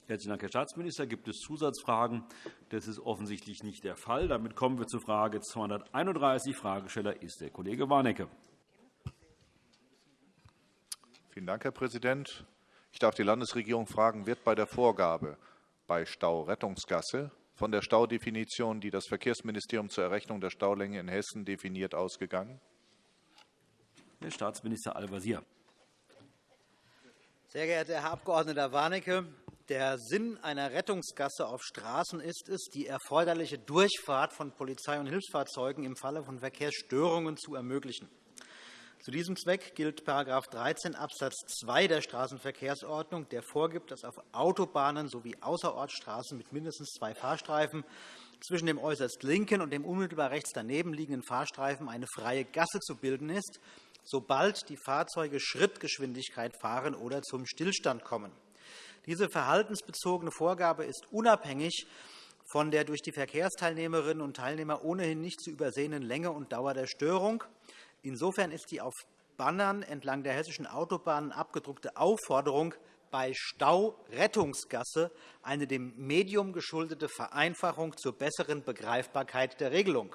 Herzlichen Dank, Herr Staatsminister. Gibt es Zusatzfragen? Das ist offensichtlich nicht der Fall. Damit kommen wir zur Frage 231. Fragesteller ist der Kollege Warnecke. Vielen Dank, Herr Präsident. Ich darf die Landesregierung fragen, wird bei der Vorgabe bei Staurettungsgasse von der Staudefinition, die das Verkehrsministerium zur Errechnung der Staulänge in Hessen definiert, ausgegangen? Herr Staatsminister Al-Wazir. Sehr geehrter Herr Abg. Warnecke, der Sinn einer Rettungsgasse auf Straßen ist es, die erforderliche Durchfahrt von Polizei- und Hilfsfahrzeugen im Falle von Verkehrsstörungen zu ermöglichen. Zu diesem Zweck gilt § 13 Abs. 2 der Straßenverkehrsordnung, der vorgibt, dass auf Autobahnen sowie Außerortstraßen mit mindestens zwei Fahrstreifen zwischen dem äußerst linken und dem unmittelbar rechts daneben liegenden Fahrstreifen eine freie Gasse zu bilden ist, sobald die Fahrzeuge Schrittgeschwindigkeit fahren oder zum Stillstand kommen. Diese verhaltensbezogene Vorgabe ist unabhängig von der durch die Verkehrsteilnehmerinnen und Teilnehmer ohnehin nicht zu übersehenden Länge und Dauer der Störung. Insofern ist die auf Bannern entlang der hessischen Autobahnen abgedruckte Aufforderung bei Staurettungsgasse eine dem Medium geschuldete Vereinfachung zur besseren Begreifbarkeit der Regelung.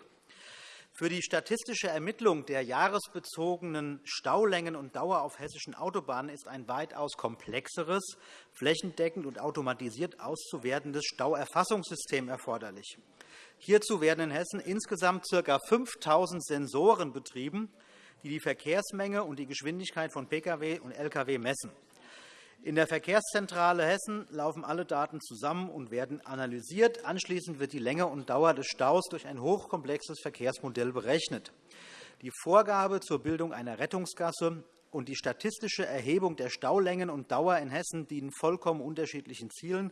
Für die statistische Ermittlung der jahresbezogenen Staulängen und Dauer auf hessischen Autobahnen ist ein weitaus komplexeres, flächendeckend und automatisiert auszuwertendes Stauerfassungssystem erforderlich. Hierzu werden in Hessen insgesamt ca. 5.000 Sensoren betrieben, die die Verkehrsmenge und die Geschwindigkeit von Pkw und Lkw messen. In der Verkehrszentrale Hessen laufen alle Daten zusammen und werden analysiert. Anschließend wird die Länge und Dauer des Staus durch ein hochkomplexes Verkehrsmodell berechnet. Die Vorgabe zur Bildung einer Rettungsgasse und die statistische Erhebung der Staulängen und Dauer in Hessen dienen vollkommen unterschiedlichen Zielen.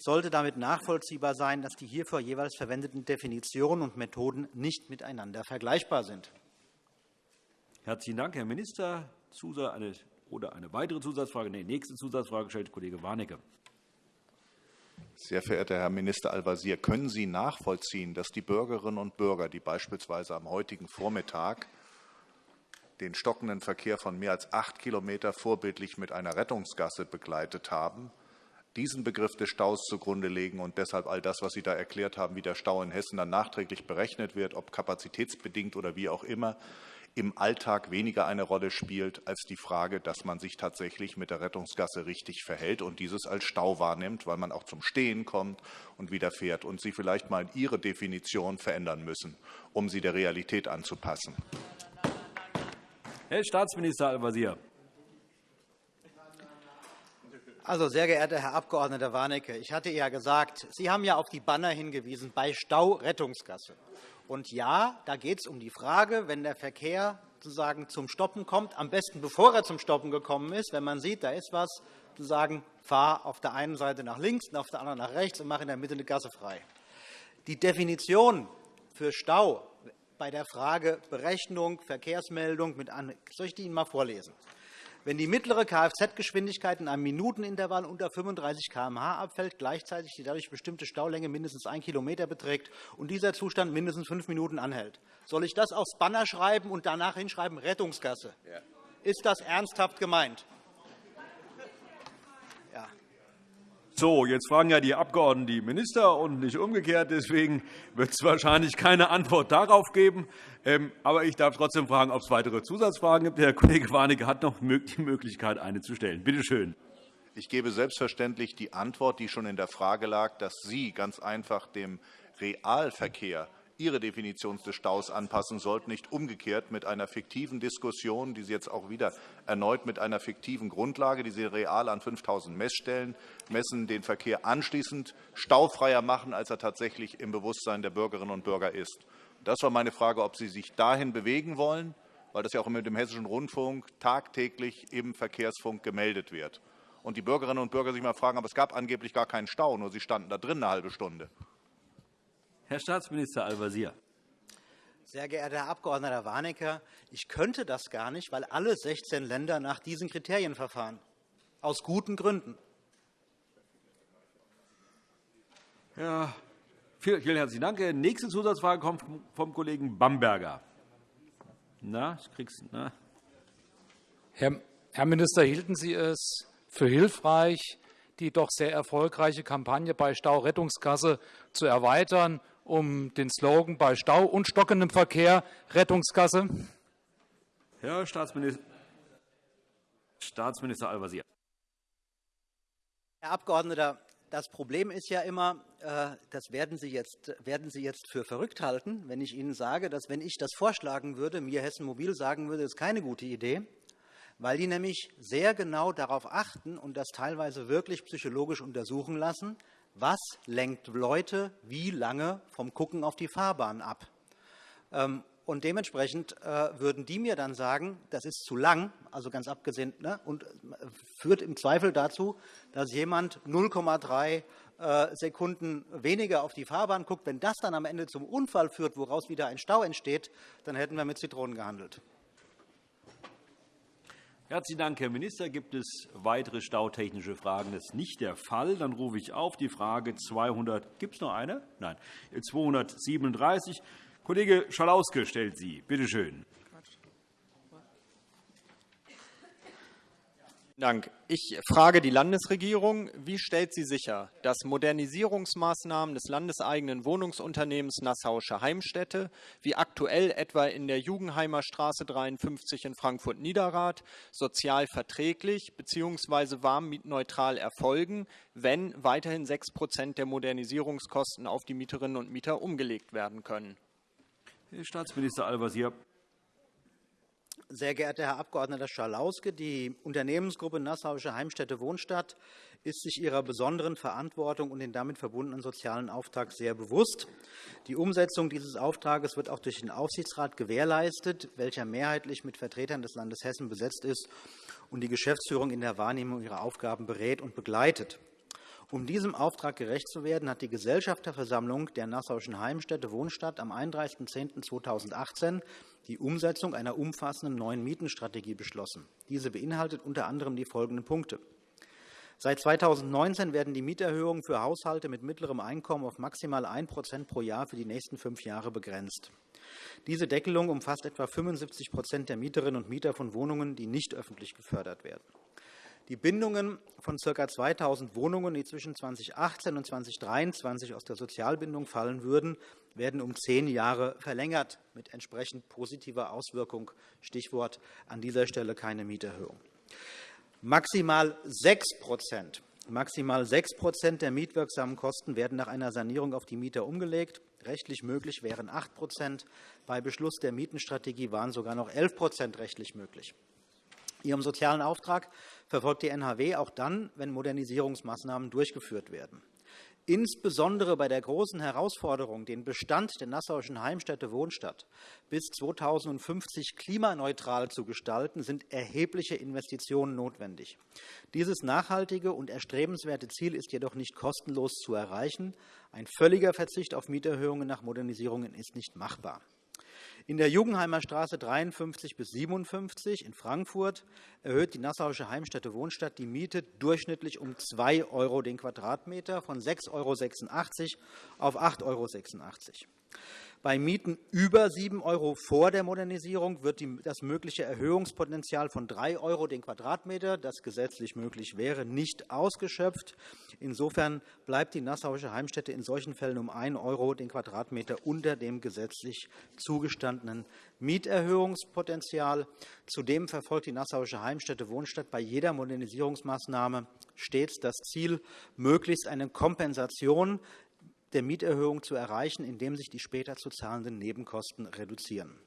Sollte damit nachvollziehbar sein, dass die hierfür jeweils verwendeten Definitionen und Methoden nicht miteinander vergleichbar sind. Herzlichen Dank, Herr Minister. Eine, oder eine weitere Zusatzfrage? Nein, nächste Zusatzfrage stellt Kollege Warnecke. Sehr verehrter Herr Minister Al-Wazir, können Sie nachvollziehen, dass die Bürgerinnen und Bürger, die beispielsweise am heutigen Vormittag den stockenden Verkehr von mehr als acht Kilometer vorbildlich mit einer Rettungsgasse begleitet haben, diesen Begriff des Staus zugrunde legen und deshalb all das, was Sie da erklärt haben, wie der Stau in Hessen dann nachträglich berechnet wird, ob kapazitätsbedingt oder wie auch immer, im Alltag weniger eine Rolle spielt als die Frage, dass man sich tatsächlich mit der Rettungsgasse richtig verhält und dieses als Stau wahrnimmt, weil man auch zum Stehen kommt und wieder fährt und Sie vielleicht mal Ihre Definition verändern müssen, um sie der Realität anzupassen. Herr Staatsminister Al-Wazir. Also, sehr geehrter Herr Abg. Warnecke, ich hatte ja gesagt, Sie haben ja auf die Banner hingewiesen bei Staurettungsgasse. Und ja, da geht es um die Frage, wenn der Verkehr sozusagen zum Stoppen kommt, am besten bevor er zum Stoppen gekommen ist, wenn man sieht, da ist was, zu sagen, fahr auf der einen Seite nach links und auf der anderen nach rechts und mach in der Mitte eine Gasse frei. Die Definition für Stau bei der Frage Berechnung, Verkehrsmeldung mit an soll ich die Ihnen mal vorlesen? Wenn die mittlere Kfz-Geschwindigkeit in einem Minutenintervall unter 35 km/h abfällt, gleichzeitig die dadurch bestimmte Staulänge mindestens 1 km beträgt und dieser Zustand mindestens fünf Minuten anhält. Soll ich das aufs Banner schreiben und danach hinschreiben Rettungsgasse? Ist das ernsthaft gemeint? So, jetzt fragen ja die Abgeordneten die Minister und nicht umgekehrt. Deswegen wird es wahrscheinlich keine Antwort darauf geben. Ähm, aber ich darf trotzdem fragen, ob es weitere Zusatzfragen gibt. Der Kollege Warnecke hat noch die Möglichkeit, eine zu stellen. Bitte schön. Ich gebe selbstverständlich die Antwort, die schon in der Frage lag, dass Sie ganz einfach dem Realverkehr Ihre Definition des Staus anpassen sollten, nicht umgekehrt mit einer fiktiven Diskussion, die Sie jetzt auch wieder erneut mit einer fiktiven Grundlage, die Sie real an 5.000 Messstellen messen, den Verkehr anschließend staufreier machen, als er tatsächlich im Bewusstsein der Bürgerinnen und Bürger ist. Das war meine Frage, ob Sie sich dahin bewegen wollen, weil das ja auch mit dem Hessischen Rundfunk tagtäglich im Verkehrsfunk gemeldet wird. Und die Bürgerinnen und Bürger sich mal fragen, aber es gab angeblich gar keinen Stau, nur sie standen da drin eine halbe Stunde. Herr Staatsminister Al-Wazir. Sehr geehrter Herr Abg. Warnecke, ich könnte das gar nicht, weil alle 16 Länder nach diesen Kriterien verfahren. Aus guten Gründen. Ja, vielen, herzlichen Dank. Die nächste Zusatzfrage kommt vom Kollegen Bamberger. Na, ich krieg's, na. Herr, Herr Minister, hielten Sie es für hilfreich, die doch sehr erfolgreiche Kampagne bei Staurettungskasse zu erweitern um den Slogan bei Stau und stockendem Verkehr Rettungsgasse? Herr Staatsminister, Staatsminister Al-Wazir. Herr Abgeordneter, das Problem ist ja immer, äh, das werden Sie, jetzt, werden Sie jetzt für verrückt halten, wenn ich Ihnen sage, dass, wenn ich das vorschlagen würde, mir Hessen Mobil sagen würde, das ist keine gute Idee, weil die nämlich sehr genau darauf achten und das teilweise wirklich psychologisch untersuchen lassen, was lenkt Leute wie lange vom Gucken auf die Fahrbahn ab. Ähm, und dementsprechend äh, würden die mir dann sagen, das ist zu lang, also ganz abgesehen, ne, und äh, führt im Zweifel dazu, dass jemand 0,3 äh, Sekunden weniger auf die Fahrbahn guckt. Wenn das dann am Ende zum Unfall führt, woraus wieder ein Stau entsteht, dann hätten wir mit Zitronen gehandelt. Herzlichen Dank, Herr Minister. Gibt es weitere stautechnische Fragen? Das ist nicht der Fall. Dann rufe ich auf die Frage 200. Gibt es noch eine? Nein. 237. Kollege Schalauske stellt sie. Bitte schön. Dank. Ich frage die Landesregierung, wie stellt sie sicher, dass Modernisierungsmaßnahmen des landeseigenen Wohnungsunternehmens Nassauische Heimstätte, wie aktuell etwa in der Jugendheimer Straße 53 in Frankfurt-Niederrad, sozial verträglich bzw. warmmietneutral erfolgen, wenn weiterhin 6% der Modernisierungskosten auf die Mieterinnen und Mieter umgelegt werden können? Herr Staatsminister Al-Wazir. Sehr geehrter Herr Abg. Schalauske, die Unternehmensgruppe Nassauische Heimstätte Wohnstadt ist sich ihrer besonderen Verantwortung und den damit verbundenen sozialen Auftrag sehr bewusst. Die Umsetzung dieses Auftrags wird auch durch den Aufsichtsrat gewährleistet, welcher mehrheitlich mit Vertretern des Landes Hessen besetzt ist und die Geschäftsführung in der Wahrnehmung ihrer Aufgaben berät und begleitet. Um diesem Auftrag gerecht zu werden, hat die Gesellschafterversammlung der Nassauischen Heimstätte Wohnstadt am 31.10.2018 die Umsetzung einer umfassenden neuen Mietenstrategie beschlossen. Diese beinhaltet unter anderem die folgenden Punkte. Seit 2019 werden die Mieterhöhungen für Haushalte mit mittlerem Einkommen auf maximal 1% pro Jahr für die nächsten fünf Jahre begrenzt. Diese Deckelung umfasst etwa 75% der Mieterinnen und Mieter von Wohnungen, die nicht öffentlich gefördert werden. Die Bindungen von ca. 2.000 Wohnungen, die zwischen 2018 und 2023 aus der Sozialbindung fallen würden, werden um zehn Jahre verlängert, mit entsprechend positiver Auswirkung. Stichwort an dieser Stelle keine Mieterhöhung. Maximal 6 Maximal 6 der mietwirksamen Kosten werden nach einer Sanierung auf die Mieter umgelegt. Rechtlich möglich wären 8% Bei Beschluss der Mietenstrategie waren sogar noch 11% rechtlich möglich. Ihrem sozialen Auftrag verfolgt die NHW auch dann, wenn Modernisierungsmaßnahmen durchgeführt werden. Insbesondere bei der großen Herausforderung, den Bestand der Nassauischen Heimstätte Wohnstadt bis 2050 klimaneutral zu gestalten, sind erhebliche Investitionen notwendig. Dieses nachhaltige und erstrebenswerte Ziel ist jedoch nicht kostenlos zu erreichen. Ein völliger Verzicht auf Mieterhöhungen nach Modernisierungen ist nicht machbar. In der Jugendheimer Straße 53 bis 57 in Frankfurt erhöht die Nassauische Heimstätte Wohnstadt die Miete durchschnittlich um 2 € den Quadratmeter von 6,86 € auf 8,86 € bei Mieten über 7 € vor der Modernisierung wird das mögliche Erhöhungspotenzial von 3 € den Quadratmeter, das gesetzlich möglich wäre, nicht ausgeschöpft. Insofern bleibt die Nassauische Heimstätte in solchen Fällen um 1 € den Quadratmeter unter dem gesetzlich zugestandenen Mieterhöhungspotenzial. Zudem verfolgt die Nassauische Heimstätte Wohnstadt bei jeder Modernisierungsmaßnahme stets das Ziel, möglichst eine Kompensation der Mieterhöhung zu erreichen, indem sich die später zu zahlenden Nebenkosten reduzieren.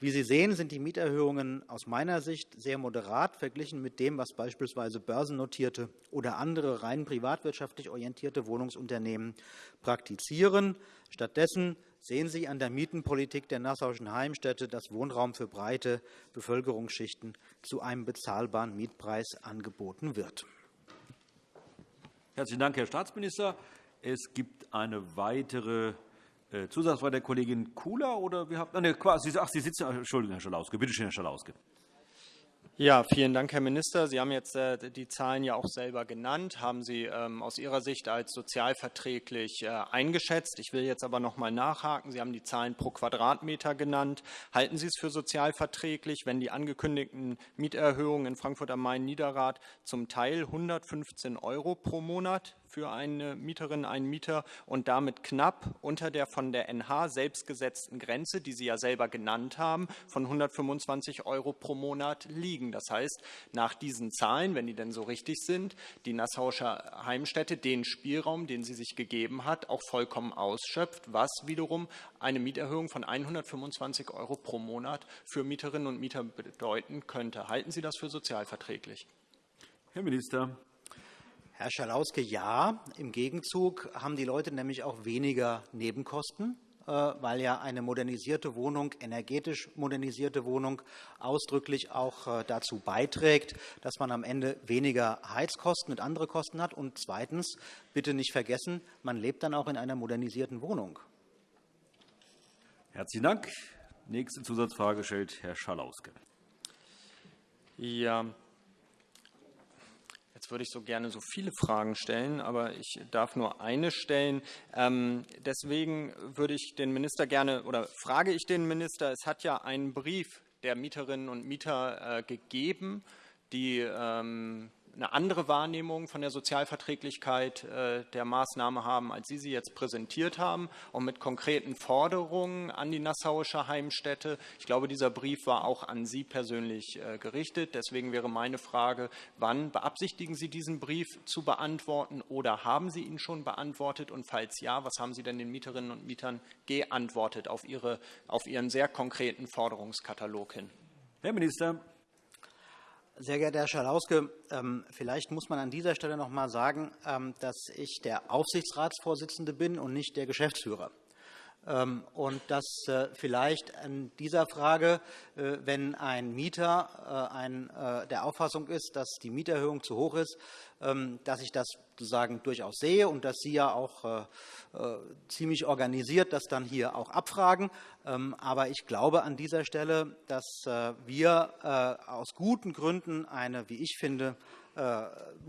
Wie Sie sehen, sind die Mieterhöhungen aus meiner Sicht sehr moderat verglichen mit dem, was beispielsweise börsennotierte oder andere rein privatwirtschaftlich orientierte Wohnungsunternehmen praktizieren. Stattdessen sehen Sie an der Mietenpolitik der Nassauischen Heimstätte, dass Wohnraum für breite Bevölkerungsschichten zu einem bezahlbaren Mietpreis angeboten wird. Herzlichen Dank, Herr Staatsminister. Es gibt eine weitere äh, Zusatzfrage der Kollegin Kula oder wir haben quasi ach Sie sitzen Entschuldigung Herr Schalauske bitte schön Herr Schalauske ja, vielen Dank, Herr Minister. Sie haben jetzt äh, die Zahlen ja auch selber genannt, haben Sie ähm, aus Ihrer Sicht als sozialverträglich äh, eingeschätzt. Ich will jetzt aber noch einmal nachhaken. Sie haben die Zahlen pro Quadratmeter genannt. Halten Sie es für sozialverträglich, wenn die angekündigten Mieterhöhungen in Frankfurt am Main-Niederrad zum Teil 115 € pro Monat für eine Mieterin, einen Mieter und damit knapp unter der von der NH selbst gesetzten Grenze, die Sie ja selber genannt haben, von 125 € pro Monat liegen. Das heißt, nach diesen Zahlen, wenn die denn so richtig sind, die Nassauische Heimstätte den Spielraum, den sie sich gegeben hat, auch vollkommen ausschöpft, was wiederum eine Mieterhöhung von 125 € pro Monat für Mieterinnen und Mieter bedeuten könnte. Halten Sie das für sozialverträglich? Herr Minister. Herr Schalauske, ja. Im Gegenzug haben die Leute nämlich auch weniger Nebenkosten, äh, weil ja eine modernisierte Wohnung, energetisch modernisierte Wohnung ausdrücklich auch äh, dazu beiträgt, dass man am Ende weniger Heizkosten und andere Kosten hat. Und zweitens, bitte nicht vergessen, man lebt dann auch in einer modernisierten Wohnung. Herzlichen Dank. Nächste Zusatzfrage stellt Herr Schalauske. Ja, Jetzt würde ich so gerne so viele Fragen stellen, aber ich darf nur eine stellen. Ähm, deswegen würde ich den Minister gerne oder frage ich den Minister, es hat ja einen Brief der Mieterinnen und Mieter äh, gegeben, die ähm, eine andere Wahrnehmung von der Sozialverträglichkeit äh, der Maßnahme haben, als Sie sie jetzt präsentiert haben, und mit konkreten Forderungen an die Nassauische Heimstätte. Ich glaube, dieser Brief war auch an Sie persönlich äh, gerichtet. Deswegen wäre meine Frage, wann beabsichtigen Sie diesen Brief zu beantworten oder haben Sie ihn schon beantwortet? Und falls ja, was haben Sie denn den Mieterinnen und Mietern geantwortet auf, Ihre, auf Ihren sehr konkreten Forderungskatalog hin? Herr Minister. Sehr geehrter Herr Schalauske, ähm, vielleicht muss man an dieser Stelle noch einmal sagen, ähm, dass ich der Aufsichtsratsvorsitzende bin und nicht der Geschäftsführer. Ähm, und dass äh, vielleicht an dieser Frage, äh, wenn ein Mieter äh, der Auffassung ist, dass die Mieterhöhung zu hoch ist, dass ich das sozusagen durchaus sehe und dass Sie ja auch ziemlich organisiert das dann hier auch abfragen. Aber ich glaube an dieser Stelle, dass wir aus guten Gründen eine, wie ich finde,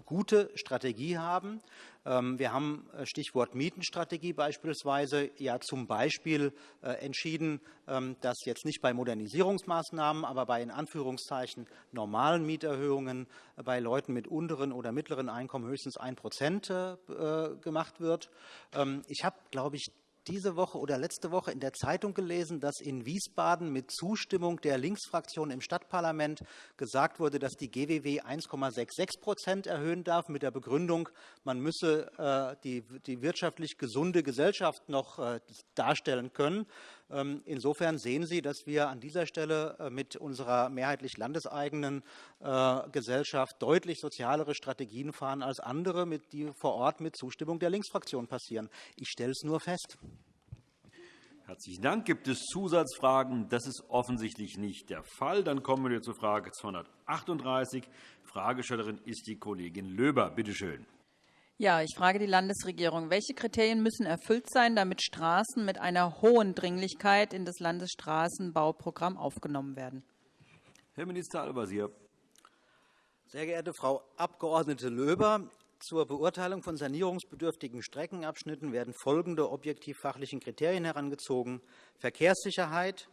gute Strategie haben. Ähm, wir haben äh, Stichwort Mietenstrategie beispielsweise ja zum Beispiel äh, entschieden, ähm, dass jetzt nicht bei Modernisierungsmaßnahmen, aber bei in Anführungszeichen normalen Mieterhöhungen äh, bei Leuten mit unteren oder mittleren Einkommen höchstens 1% gemacht wird. Ähm, ich habe, glaube ich, diese Woche oder letzte Woche in der Zeitung gelesen, dass in Wiesbaden mit Zustimmung der Linksfraktion im Stadtparlament gesagt wurde, dass die GWW 1,66% erhöhen darf, mit der Begründung, man müsse äh, die wirtschaftlich gesunde Gesellschaft noch äh, darstellen können. Ähm, insofern sehen Sie, dass wir an dieser Stelle äh, mit unserer mehrheitlich landeseigenen Gesellschaft deutlich sozialere Strategien fahren als andere, die vor Ort mit Zustimmung der Linksfraktion passieren. Ich stelle es nur fest. Herzlichen Dank. Gibt es Zusatzfragen? Das ist offensichtlich nicht der Fall. Dann kommen wir zur Frage 238. Fragestellerin ist die Kollegin Löber. Bitte schön. Ja, ich frage die Landesregierung. Welche Kriterien müssen erfüllt sein, damit Straßen mit einer hohen Dringlichkeit in das Landesstraßenbauprogramm aufgenommen werden? Herr Minister Al-Wazir. Sehr geehrte Frau Abg. Löber, zur Beurteilung von sanierungsbedürftigen Streckenabschnitten werden folgende objektiv-fachlichen Kriterien herangezogen. Verkehrssicherheit,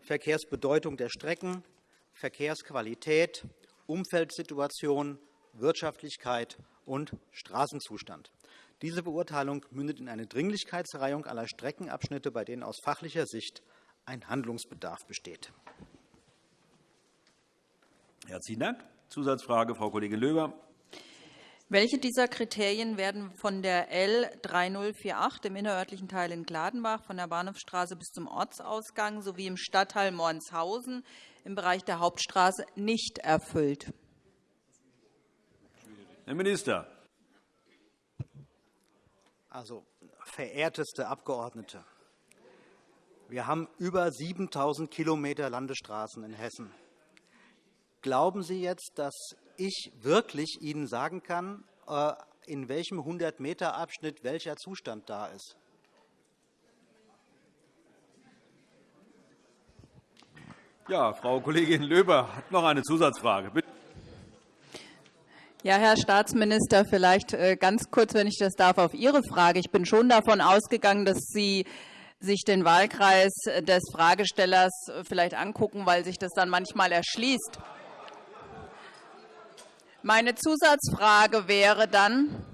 Verkehrsbedeutung der Strecken, Verkehrsqualität, Umfeldsituation, Wirtschaftlichkeit und Straßenzustand. Diese Beurteilung mündet in eine Dringlichkeitsreihung aller Streckenabschnitte, bei denen aus fachlicher Sicht ein Handlungsbedarf besteht. Herzlichen Dank. Zusatzfrage, Frau Kollegin Löber. Welche dieser Kriterien werden von der L 3048 im innerörtlichen Teil in Gladenbach von der Bahnhofstraße bis zum Ortsausgang sowie im Stadtteil Mornshausen im Bereich der Hauptstraße nicht erfüllt? Herr Minister. Also, verehrteste Abgeordnete, wir haben über 7.000 Kilometer Landesstraßen in Hessen. Glauben Sie jetzt, dass ich wirklich Ihnen sagen kann, äh, in welchem 100-Meter-Abschnitt welcher Zustand da ist? Ja, Frau Kollegin Löber hat noch eine Zusatzfrage. Bitte. Ja, Herr Staatsminister, vielleicht äh, ganz kurz, wenn ich das darf, auf Ihre Frage. Ich bin schon davon ausgegangen, dass Sie sich den Wahlkreis des Fragestellers äh, vielleicht angucken, weil sich das dann manchmal erschließt. Meine Zusatzfrage wäre dann,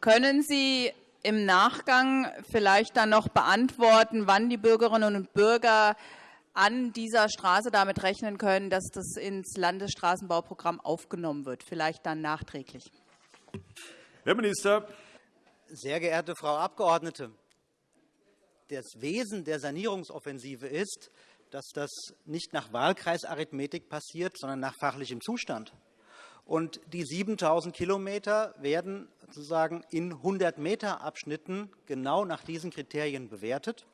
können Sie im Nachgang vielleicht dann noch beantworten, wann die Bürgerinnen und Bürger an dieser Straße damit rechnen können, dass das ins Landesstraßenbauprogramm aufgenommen wird, vielleicht dann nachträglich? Herr Minister. Sehr geehrte Frau Abgeordnete, das Wesen der Sanierungsoffensive ist, dass das nicht nach Wahlkreisarithmetik passiert, sondern nach fachlichem Zustand. Und die 7.000 Kilometer werden sozusagen in 100-Meter-Abschnitten genau nach diesen Kriterien bewertet.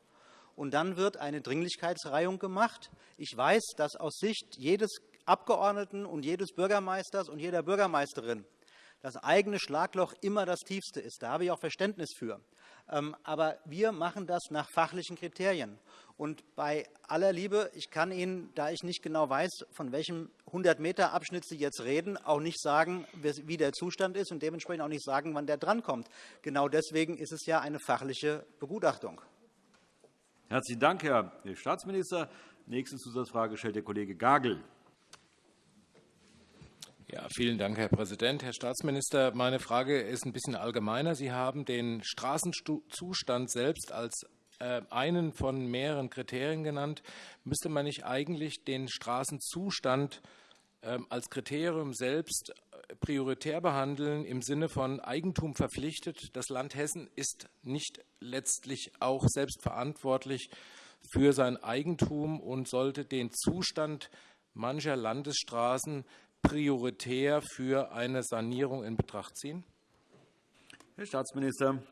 Und dann wird eine Dringlichkeitsreihung gemacht. Ich weiß, dass aus Sicht jedes Abgeordneten und jedes Bürgermeisters und jeder Bürgermeisterin das eigene Schlagloch immer das tiefste ist. Da habe ich auch Verständnis für. Ähm, aber wir machen das nach fachlichen Kriterien. Und bei aller Liebe, ich kann Ihnen, da ich nicht genau weiß, von welchem 100-Meter-Abschnitt Sie jetzt reden, auch nicht sagen, wie der Zustand ist und dementsprechend auch nicht sagen, wann der drankommt. Genau deswegen ist es ja eine fachliche Begutachtung. Herzlichen Dank, Herr Staatsminister. Nächste Zusatzfrage stellt der Kollege Gagel. Ja, vielen Dank, Herr Präsident. Herr Staatsminister, meine Frage ist ein bisschen allgemeiner. Sie haben den Straßenzustand selbst als äh, einen von mehreren Kriterien genannt. Müsste man nicht eigentlich den Straßenzustand ähm, als Kriterium selbst prioritär behandeln, im Sinne von Eigentum verpflichtet? Das Land Hessen ist nicht letztlich auch selbstverantwortlich für sein Eigentum und sollte den Zustand mancher Landesstraßen prioritär für eine Sanierung in Betracht ziehen? Herr Staatsminister.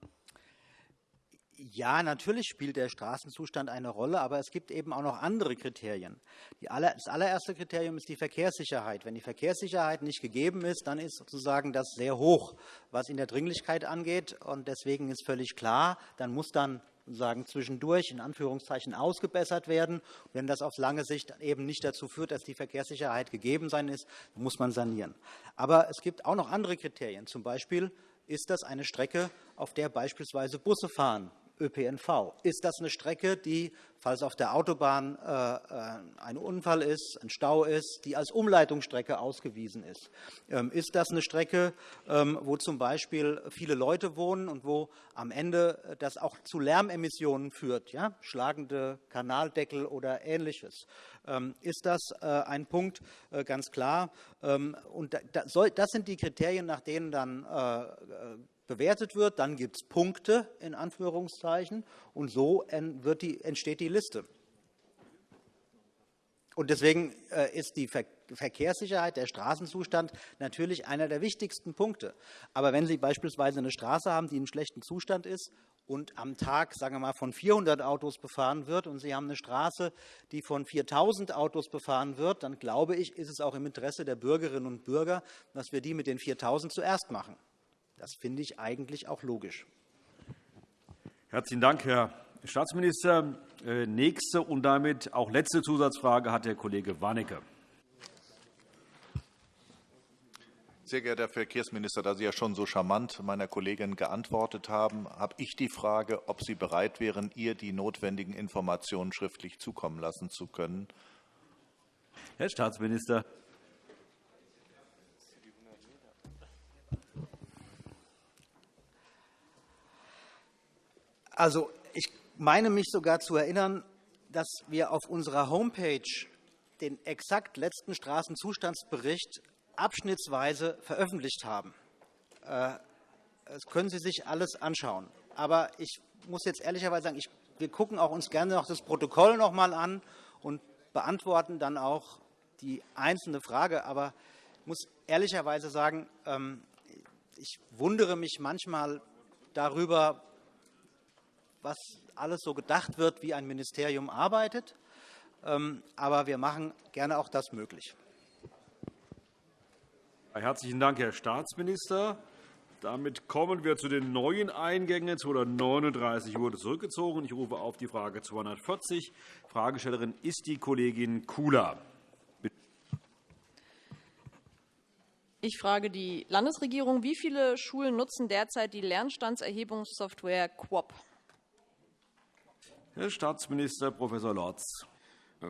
Ja, natürlich spielt der Straßenzustand eine Rolle, aber es gibt eben auch noch andere Kriterien. das allererste Kriterium ist die Verkehrssicherheit. Wenn die Verkehrssicherheit nicht gegeben ist, dann ist sozusagen das sehr hoch, was in der Dringlichkeit angeht. Und deswegen ist völlig klar, dann muss dann sagen, zwischendurch in Anführungszeichen ausgebessert werden. Wenn das auf lange Sicht eben nicht dazu führt, dass die Verkehrssicherheit gegeben sein ist, muss man sanieren. Aber es gibt auch noch andere Kriterien. Zum Beispiel ist das eine Strecke, auf der beispielsweise Busse fahren ÖPNV. Ist das eine Strecke, die, falls auf der Autobahn äh, äh, ein Unfall ist, ein Stau ist, die als Umleitungsstrecke ausgewiesen ist? Ähm, ist das eine Strecke, ähm, wo zum Beispiel viele Leute wohnen und wo am Ende das auch zu Lärmemissionen führt, ja? schlagende Kanaldeckel oder Ähnliches? Ähm, ist das äh, ein Punkt, ganz klar. Und das sind die Kriterien, nach denen dann bewertet wird, dann gibt es Punkte in Anführungszeichen und so entsteht die Liste. Deswegen äh, ist die Verkehrssicherheit, der Straßenzustand natürlich einer der wichtigsten Punkte. Aber wenn Sie beispielsweise eine Straße haben, die in schlechten Zustand ist und am Tag, sagen wir mal, von 400 Autos befahren wird und Sie haben eine Straße, die von 4.000 Autos befahren wird, dann glaube ich, ist es auch im Interesse der Bürgerinnen und Bürger, dass wir die mit den 4.000 zuerst machen. Das finde ich eigentlich auch logisch. Herzlichen Dank, Herr Staatsminister. Äh, nächste und damit auch letzte Zusatzfrage hat der Kollege Warnecke. Sehr geehrter Herr Verkehrsminister, da Sie ja schon so charmant meiner Kollegin geantwortet haben, habe ich die Frage, ob Sie bereit wären, ihr die notwendigen Informationen schriftlich zukommen lassen zu können. Herr Staatsminister. Also, ich meine mich sogar zu erinnern, dass wir auf unserer Homepage den exakt letzten Straßenzustandsbericht abschnittsweise veröffentlicht haben. Äh, das können Sie sich alles anschauen. Aber ich muss jetzt ehrlicherweise sagen, wir gucken auch uns gerne noch das Protokoll noch einmal an und beantworten dann auch die einzelne Frage. Aber ich muss ehrlicherweise sagen, ähm, ich wundere mich manchmal darüber, was alles so gedacht wird, wie ein Ministerium arbeitet. Ähm, aber wir machen gerne auch das möglich. Herzlichen Dank, Herr Staatsminister. Damit kommen wir zu den neuen Eingängen. 239 wurde zurückgezogen. Ich rufe auf die Frage 240. Fragestellerin ist die Kollegin Kula. Ich frage die Landesregierung, wie viele Schulen nutzen derzeit die Lernstandserhebungssoftware QUOP? Herr Staatsminister Prof. Lorz.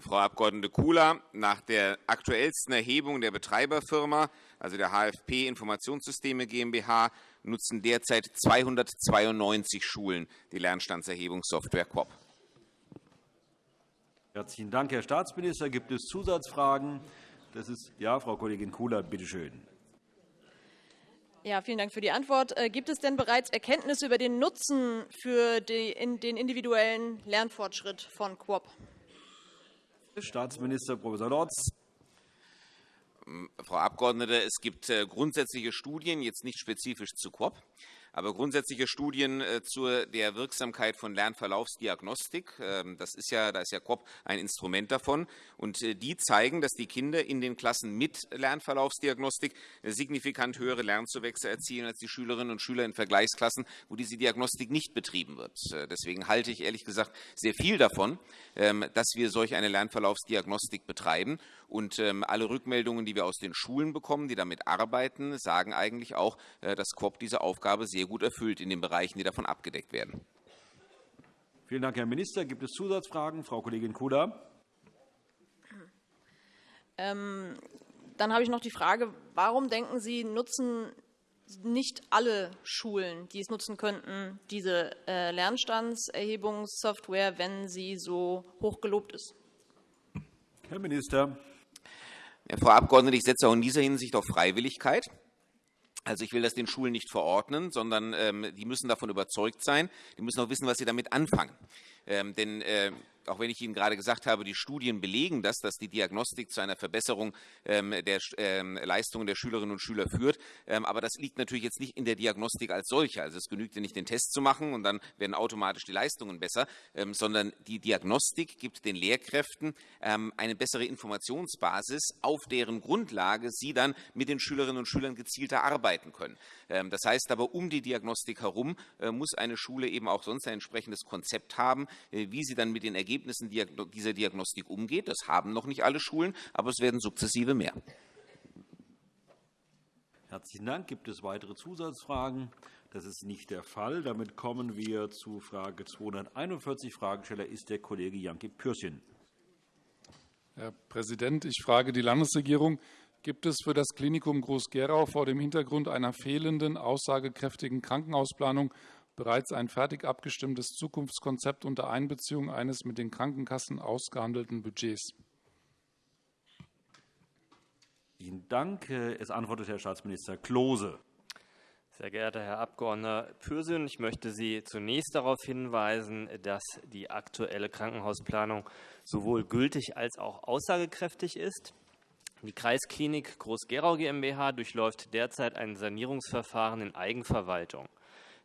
Frau Abg. Kula, nach der aktuellsten Erhebung der Betreiberfirma, also der HFP Informationssysteme GmbH, nutzen derzeit 292 Schulen die Lernstandserhebungssoftware QUOP. Herzlichen Dank, Herr Staatsminister. Gibt es Zusatzfragen? Das ist ja, Frau Kollegin Kula, bitte schön. Ja, vielen Dank für die Antwort. Äh, gibt es denn bereits Erkenntnisse über den Nutzen für den individuellen Lernfortschritt von QUOP? Staatsminister Prof. Lorz. Frau Abgeordnete, es gibt äh, grundsätzliche Studien, jetzt nicht spezifisch zu QUOP, aber grundsätzliche Studien äh, zur der Wirksamkeit von Lernverlaufsdiagnostik. Ähm, das ist ja, da ist ja COP ein Instrument davon. Und äh, die zeigen, dass die Kinder in den Klassen mit Lernverlaufsdiagnostik signifikant höhere Lernzuwächse erzielen als die Schülerinnen und Schüler in Vergleichsklassen, wo diese Diagnostik nicht betrieben wird. Äh, deswegen halte ich ehrlich gesagt sehr viel davon, ähm, dass wir solch eine Lernverlaufsdiagnostik betreiben. Und ähm, alle Rückmeldungen, die wir aus den Schulen bekommen, die damit arbeiten, sagen eigentlich auch, dass COP diese Aufgabe sehr sehr gut erfüllt in den Bereichen, die davon abgedeckt werden. Vielen Dank, Herr Minister. Gibt es Zusatzfragen? Frau Kollegin Kula. Ähm, dann habe ich noch die Frage, warum denken Sie, nutzen nicht alle Schulen, die es nutzen könnten, diese äh, Lernstandserhebungssoftware, wenn sie so hoch gelobt ist? Herr Minister. Frau Abgeordnete, ich setze auch in dieser Hinsicht auf Freiwilligkeit. Also ich will das den Schulen nicht verordnen, sondern ähm, die müssen davon überzeugt sein. Die müssen auch wissen, was sie damit anfangen. Ähm, denn äh, auch wenn ich Ihnen gerade gesagt habe, die Studien belegen das, dass die Diagnostik zu einer Verbesserung ähm, der ähm, Leistungen der Schülerinnen und Schüler führt. Ähm, aber das liegt natürlich jetzt nicht in der Diagnostik als solche. Also es genügt ja nicht, den Test zu machen und dann werden automatisch die Leistungen besser, sondern die Diagnostik gibt den Lehrkräften eine bessere Informationsbasis, auf deren Grundlage sie dann mit den Schülerinnen und Schülern gezielter arbeiten können. Das heißt aber, um die Diagnostik herum äh, muss eine Schule eben auch sonst ein entsprechendes Konzept haben, äh, wie sie dann mit den Ergebnissen Ergebnissen dieser Diagnostik umgeht. Das haben noch nicht alle Schulen, aber es werden sukzessive mehr. Herzlichen Dank. Gibt es weitere Zusatzfragen? Das ist nicht der Fall. Damit kommen wir zu Frage 241. Fragesteller ist der Kollege Janke Pürchen. Herr Präsident, ich frage die Landesregierung. Gibt es für das Klinikum Groß-Gerau vor dem Hintergrund einer fehlenden, aussagekräftigen Krankenhausplanung bereits ein fertig abgestimmtes Zukunftskonzept unter Einbeziehung eines mit den Krankenkassen ausgehandelten Budgets. Vielen Dank. Es antwortet Herr Staatsminister Klose. Sehr geehrter Herr Abg. Pürsün, ich möchte Sie zunächst darauf hinweisen, dass die aktuelle Krankenhausplanung sowohl gültig als auch aussagekräftig ist. Die Kreisklinik Groß-Gerau GmbH durchläuft derzeit ein Sanierungsverfahren in Eigenverwaltung.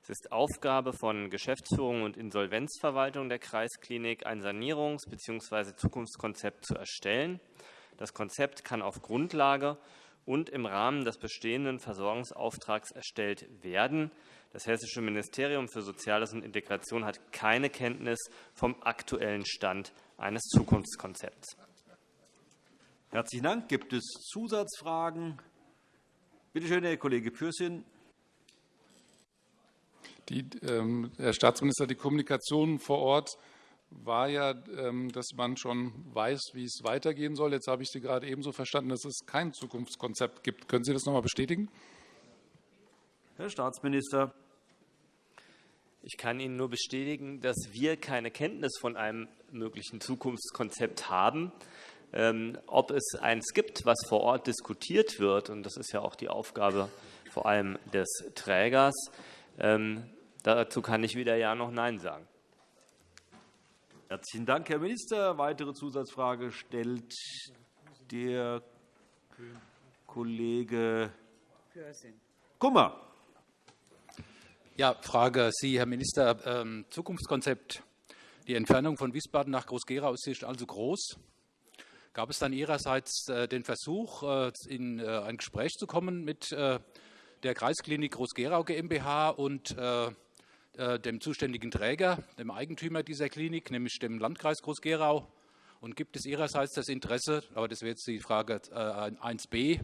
Es ist Aufgabe von Geschäftsführung und Insolvenzverwaltung der Kreisklinik, ein Sanierungs- bzw. Zukunftskonzept zu erstellen. Das Konzept kann auf Grundlage und im Rahmen des bestehenden Versorgungsauftrags erstellt werden. Das Hessische Ministerium für Soziales und Integration hat keine Kenntnis vom aktuellen Stand eines Zukunftskonzepts. Herzlichen Dank. Gibt es Zusatzfragen? Bitte schön, Herr Kollege Pürsün. Die, ähm, Herr Staatsminister, die Kommunikation vor Ort war ja, ähm, dass man schon weiß, wie es weitergehen soll. Jetzt habe ich Sie gerade ebenso verstanden, dass es kein Zukunftskonzept gibt. Können Sie das noch einmal bestätigen? Herr Staatsminister. Ich kann Ihnen nur bestätigen, dass wir keine Kenntnis von einem möglichen Zukunftskonzept haben. Ähm, ob es eins gibt, was vor Ort diskutiert wird, und das ist ja auch die Aufgabe vor allem des Trägers, ähm, dazu kann ich weder Ja noch Nein sagen. Herzlichen Dank, Herr Minister. Weitere Zusatzfrage stellt der Kollege Kummer. Ja, Frage Sie, Herr Minister. Ähm, Zukunftskonzept. Die Entfernung von Wiesbaden nach Groß-Gerau ist also groß. Gab es dann Ihrerseits äh, den Versuch, äh, in äh, ein Gespräch zu kommen mit der Kreisklinik Groß-Gerau GmbH und dem zuständigen Träger, dem Eigentümer dieser Klinik, nämlich dem Landkreis Groß-Gerau? Und gibt es Ihrerseits das Interesse, aber das wäre jetzt die Frage 1b,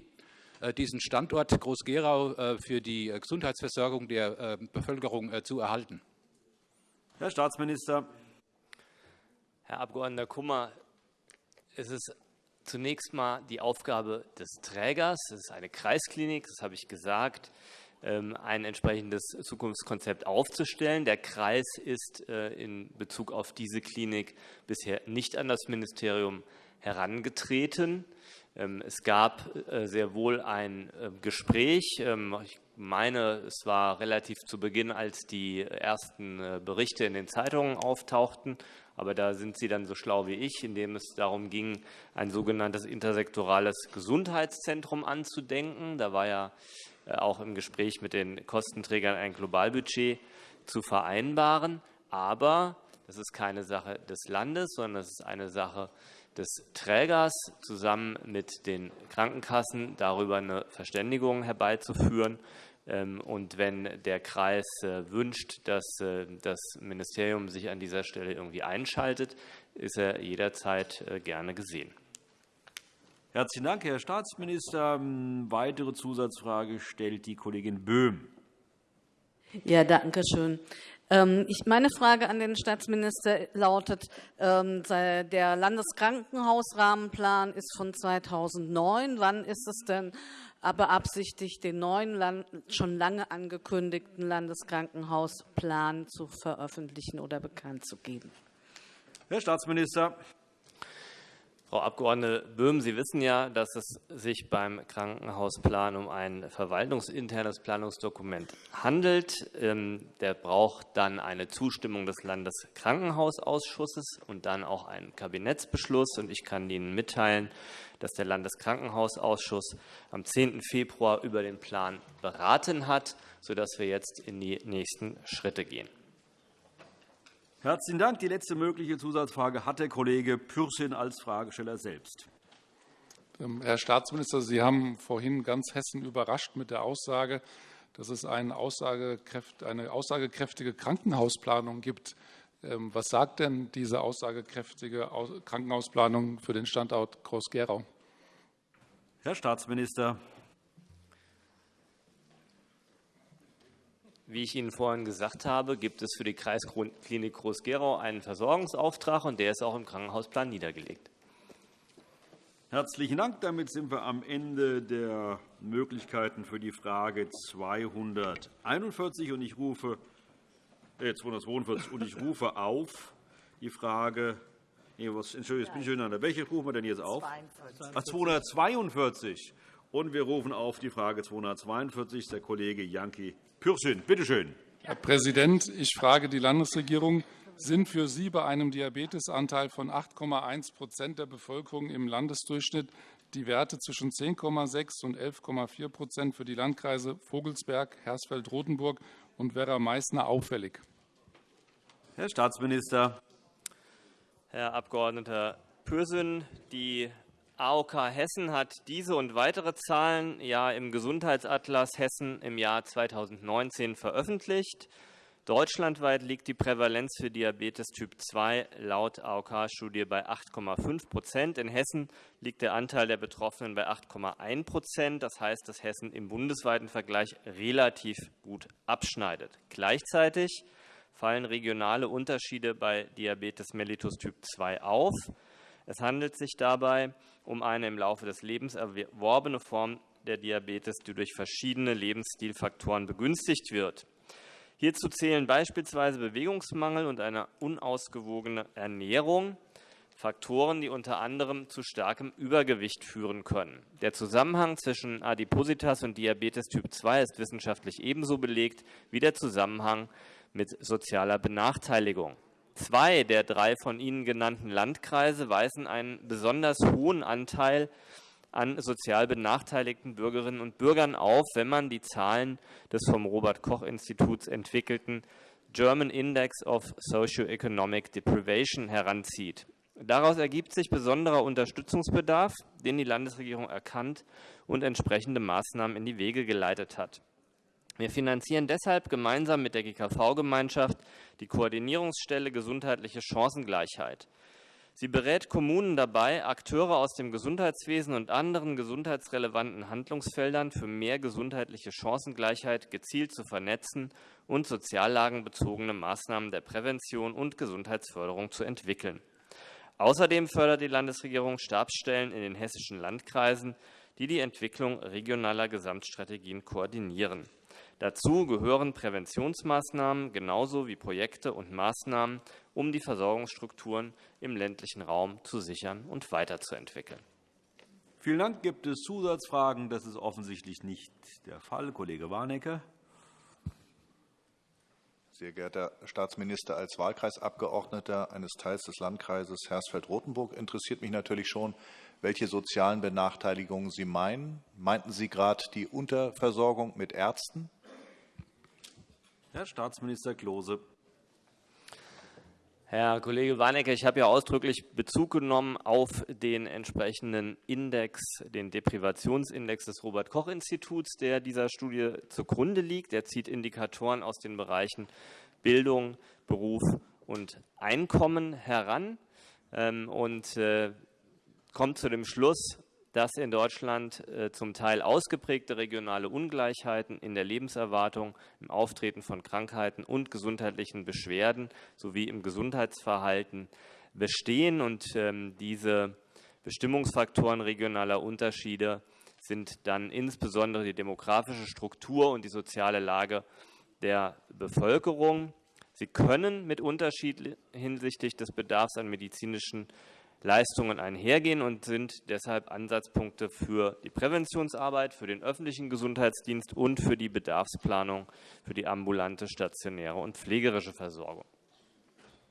diesen Standort Groß-Gerau für die Gesundheitsversorgung der Bevölkerung zu erhalten? Herr Staatsminister. Herr Abg. Kummer, es ist zunächst mal die Aufgabe des Trägers, das ist eine Kreisklinik, das habe ich gesagt, ein entsprechendes Zukunftskonzept aufzustellen. Der Kreis ist äh, in Bezug auf diese Klinik bisher nicht an das Ministerium herangetreten. Ähm, es gab äh, sehr wohl ein äh, Gespräch. Ähm, ich meine, es war relativ zu Beginn, als die ersten Berichte in den Zeitungen auftauchten. Aber da sind Sie dann so schlau wie ich, indem es darum ging, ein sogenanntes intersektorales Gesundheitszentrum anzudenken. Da war ja auch im Gespräch mit den Kostenträgern ein Globalbudget zu vereinbaren. Aber das ist keine Sache des Landes, sondern das ist eine Sache des Trägers zusammen mit den Krankenkassen darüber eine Verständigung herbeizuführen. Ähm, und wenn der Kreis äh, wünscht, dass äh, das Ministerium sich an dieser Stelle irgendwie einschaltet, ist er jederzeit äh, gerne gesehen. Herzlichen Dank, Herr Staatsminister. Ähm, weitere Zusatzfrage stellt die Kollegin Böhm. Ja, danke schön. Ähm, meine Frage an den Staatsminister lautet, der Landeskrankenhausrahmenplan ist von 2009. Wann ist es denn beabsichtigt, den neuen, schon lange angekündigten Landeskrankenhausplan zu veröffentlichen oder bekannt zu geben. Herr Staatsminister. Frau Abg. Böhm, Sie wissen ja, dass es sich beim Krankenhausplan um ein verwaltungsinternes Planungsdokument handelt. Ähm, der braucht dann eine Zustimmung des Landeskrankenhausausschusses und dann auch einen Kabinettsbeschluss. Ich kann Ihnen mitteilen, dass der Landeskrankenhausausschuss am 10. Februar über den Plan beraten hat, sodass wir jetzt in die nächsten Schritte gehen. Herzlichen Dank. Die letzte mögliche Zusatzfrage hat der Kollege Pürsün als Fragesteller selbst. Ähm, Herr Staatsminister, Sie haben vorhin ganz Hessen überrascht mit der Aussage, dass es eine aussagekräftige Krankenhausplanung gibt. Ähm, was sagt denn diese aussagekräftige Krankenhausplanung für den Standort Groß-Gerau? Herr Staatsminister. Wie ich Ihnen vorhin gesagt habe, gibt es für die Kreisklinik Groß-Gerau einen Versorgungsauftrag, und der ist auch im Krankenhausplan niedergelegt. Herzlichen Dank. Damit sind wir am Ende der Möglichkeiten für die Frage 241. Und ich rufe, äh, 242, und ich rufe auf die Frage Nee, was, Entschuldigung, bin ich durcheinander. Welche rufen wir denn jetzt auf? 242. Ach, 242. Und wir rufen auf die Frage 242. Der Kollege Janki Pürsün, bitte schön. Herr Präsident, ich frage die Landesregierung, sind für Sie bei einem Diabetesanteil von 8,1% der Bevölkerung im Landesdurchschnitt die Werte zwischen 10,6 und 11,4% für die Landkreise Vogelsberg, Hersfeld-Rotenburg und Werra-Meißner auffällig? Herr Staatsminister. Herr Abg. Pürsün, die AOK Hessen hat diese und weitere Zahlen ja im Gesundheitsatlas Hessen im Jahr 2019 veröffentlicht. Deutschlandweit liegt die Prävalenz für Diabetes Typ 2 laut AOK-Studie bei 8,5 Prozent. In Hessen liegt der Anteil der Betroffenen bei 8,1 Prozent. Das heißt, dass Hessen im bundesweiten Vergleich relativ gut abschneidet. Gleichzeitig fallen regionale Unterschiede bei Diabetes mellitus Typ 2 auf. Es handelt sich dabei um eine im Laufe des Lebens erworbene Form der Diabetes, die durch verschiedene Lebensstilfaktoren begünstigt wird. Hierzu zählen beispielsweise Bewegungsmangel und eine unausgewogene Ernährung, Faktoren, die unter anderem zu starkem Übergewicht führen können. Der Zusammenhang zwischen Adipositas und Diabetes Typ 2 ist wissenschaftlich ebenso belegt wie der Zusammenhang mit sozialer Benachteiligung. Zwei der drei von Ihnen genannten Landkreise weisen einen besonders hohen Anteil an sozial benachteiligten Bürgerinnen und Bürgern auf, wenn man die Zahlen des vom Robert Koch Instituts entwickelten German Index of Socioeconomic Deprivation heranzieht. Daraus ergibt sich besonderer Unterstützungsbedarf, den die Landesregierung erkannt und entsprechende Maßnahmen in die Wege geleitet hat. Wir finanzieren deshalb gemeinsam mit der GKV-Gemeinschaft die Koordinierungsstelle Gesundheitliche Chancengleichheit. Sie berät Kommunen dabei, Akteure aus dem Gesundheitswesen und anderen gesundheitsrelevanten Handlungsfeldern für mehr gesundheitliche Chancengleichheit gezielt zu vernetzen und soziallagenbezogene Maßnahmen der Prävention und Gesundheitsförderung zu entwickeln. Außerdem fördert die Landesregierung Stabsstellen in den hessischen Landkreisen, die die Entwicklung regionaler Gesamtstrategien koordinieren. Dazu gehören Präventionsmaßnahmen genauso wie Projekte und Maßnahmen, um die Versorgungsstrukturen im ländlichen Raum zu sichern und weiterzuentwickeln. Vielen Dank. Gibt es Zusatzfragen? Das ist offensichtlich nicht der Fall. Kollege Warnecke. Sehr geehrter Staatsminister, als Wahlkreisabgeordneter eines Teils des Landkreises Hersfeld-Rotenburg interessiert mich natürlich schon, welche sozialen Benachteiligungen Sie meinen. Meinten Sie gerade die Unterversorgung mit Ärzten? Herr Staatsminister Klose. Herr Kollege Warnecke, ich habe ja ausdrücklich Bezug genommen auf den entsprechenden Index, den Deprivationsindex des Robert-Koch-Instituts, der dieser Studie zugrunde liegt. Er zieht Indikatoren aus den Bereichen Bildung, Beruf und Einkommen heran ähm, und äh, kommt zu dem Schluss, dass in Deutschland äh, zum Teil ausgeprägte regionale Ungleichheiten in der Lebenserwartung, im Auftreten von Krankheiten und gesundheitlichen Beschwerden sowie im Gesundheitsverhalten bestehen. Und ähm, diese Bestimmungsfaktoren regionaler Unterschiede sind dann insbesondere die demografische Struktur und die soziale Lage der Bevölkerung. Sie können mit Unterschied hinsichtlich des Bedarfs an medizinischen Leistungen einhergehen und sind deshalb Ansatzpunkte für die Präventionsarbeit, für den öffentlichen Gesundheitsdienst und für die Bedarfsplanung für die ambulante, stationäre und pflegerische Versorgung.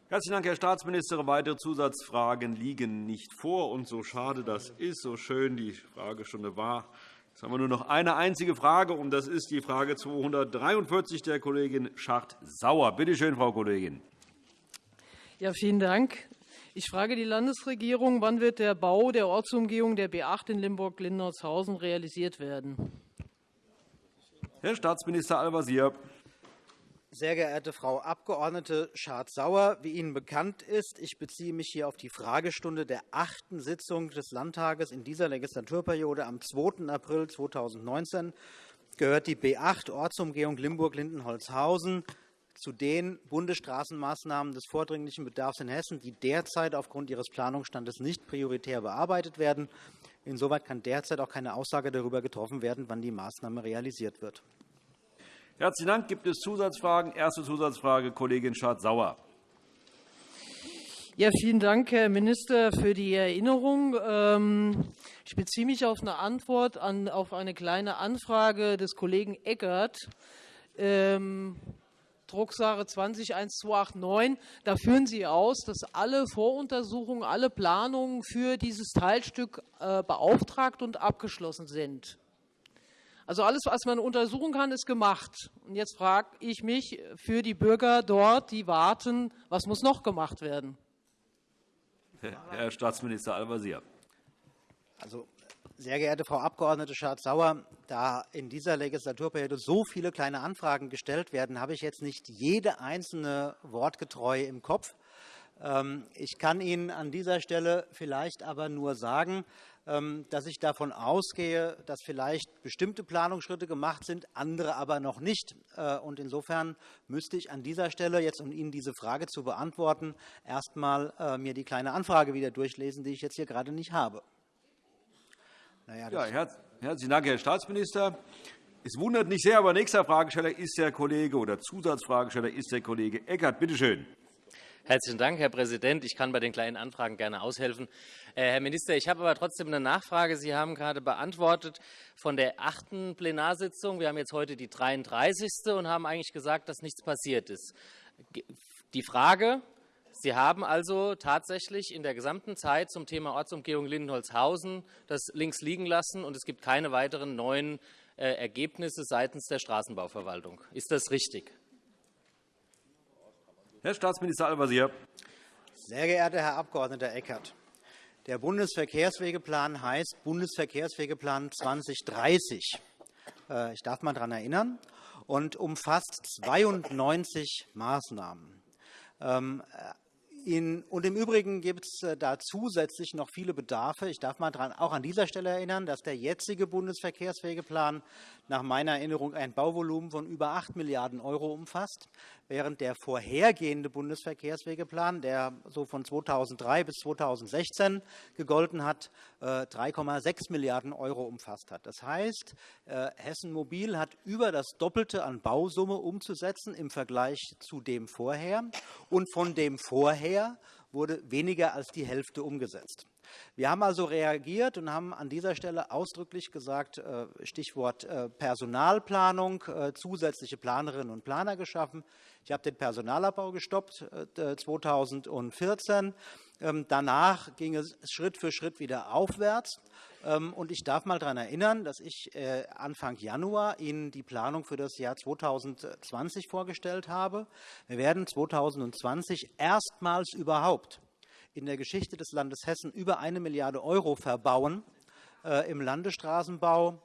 Herzlichen Dank, Herr Staatsminister. Weitere Zusatzfragen liegen nicht vor. Und so schade das ist, so schön die Fragestunde war, Jetzt haben wir nur noch eine einzige Frage, und das ist die Frage 243 der Kollegin Schacht-Sauer. Bitte schön, Frau Kollegin. Ja, vielen Dank. Ich frage die Landesregierung, wann wird der Bau der Ortsumgehung der B 8 in Limburg-Lindertshausen realisiert werden? Herr Staatsminister Al-Wazir. Sehr geehrte Frau Abg. Schardt-Sauer, wie Ihnen bekannt ist, ich beziehe mich hier auf die Fragestunde der achten Sitzung des Landtages in dieser Legislaturperiode am 2. April 2019 gehört die B 8 Ortsumgehung Limburg-Lindenholzhausen zu den Bundesstraßenmaßnahmen des vordringlichen Bedarfs in Hessen, die derzeit aufgrund ihres Planungsstandes nicht prioritär bearbeitet werden. Insoweit kann derzeit auch keine Aussage darüber getroffen werden, wann die Maßnahme realisiert wird. Herzlichen Dank. Gibt es Zusatzfragen? Erste Zusatzfrage, Kollegin Schardt-Sauer. Ja, vielen Dank, Herr Minister, für die Erinnerung. Ähm, ich beziehe mich auf eine Antwort auf eine kleine Anfrage des Kollegen Eckert. Drucksache 201289. Da führen Sie aus, dass alle Voruntersuchungen, alle Planungen für dieses Teilstück äh, beauftragt und abgeschlossen sind. Also alles, was man untersuchen kann, ist gemacht. Und jetzt frage ich mich für die Bürger dort, die warten, was muss noch gemacht werden? Herr Staatsminister Al-Wazir. Also, sehr geehrte Frau Abg. Schardt-Sauer, da in dieser Legislaturperiode so viele Kleine Anfragen gestellt werden, habe ich jetzt nicht jede einzelne wortgetreu im Kopf. Ähm, ich kann Ihnen an dieser Stelle vielleicht aber nur sagen, ähm, dass ich davon ausgehe, dass vielleicht bestimmte Planungsschritte gemacht sind, andere aber noch nicht. Äh, insofern müsste ich an dieser Stelle, jetzt um Ihnen diese Frage zu beantworten, erst einmal äh, mir die kleine Anfrage wieder durchlesen, die ich jetzt hier gerade nicht habe. Naja, ja, herzlichen Dank, Herr Staatsminister. Es wundert nicht sehr, aber nächster Fragesteller ist der Kollege oder Zusatzfragesteller ist der Kollege Eckert. Bitte schön. Herzlichen Dank, Herr Präsident. Ich kann bei den kleinen Anfragen gerne aushelfen. Äh, Herr Minister, ich habe aber trotzdem eine Nachfrage. Sie haben gerade beantwortet von der achten Plenarsitzung. Wir haben jetzt heute die 33. und haben eigentlich gesagt, dass nichts passiert ist. Die Frage, Sie haben also tatsächlich in der gesamten Zeit zum Thema Ortsumgehung Lindenholzhausen das links liegen lassen, und es gibt keine weiteren neuen äh, Ergebnisse seitens der Straßenbauverwaltung. Ist das richtig? Herr Staatsminister Al-Wazir. Sehr geehrter Herr Abg. Eckert, der Bundesverkehrswegeplan heißt Bundesverkehrswegeplan 2030. Äh, ich darf mal daran erinnern und umfasst 92 Maßnahmen. In, und Im Übrigen gibt es äh, da zusätzlich noch viele Bedarfe. Ich darf mal dran, auch an dieser Stelle erinnern, dass der jetzige Bundesverkehrswegeplan nach meiner Erinnerung ein Bauvolumen von über 8 Milliarden € umfasst, während der vorhergehende Bundesverkehrswegeplan, der so von 2003 bis 2016 gegolten hat, 3,6 äh, Milliarden € umfasst hat. Das heißt, äh, Hessen Mobil hat über das Doppelte an Bausumme umzusetzen im Vergleich zu dem vorher. Und von dem vorher wurde weniger als die Hälfte umgesetzt. Wir haben also reagiert und haben an dieser Stelle ausdrücklich gesagt, äh, Stichwort Personalplanung, zusätzliche Planerinnen und Planer geschaffen. Ich habe den Personalabbau gestoppt 2014. Äh, ähm, danach ging es Schritt für Schritt wieder aufwärts. Ähm, und ich darf mal daran erinnern, dass ich äh, Anfang Januar Ihnen die Planung für das Jahr 2020 vorgestellt habe. Wir werden 2020 erstmals überhaupt in der Geschichte des Landes Hessen über eine Milliarde Euro verbauen äh, im Landesstraßenbau,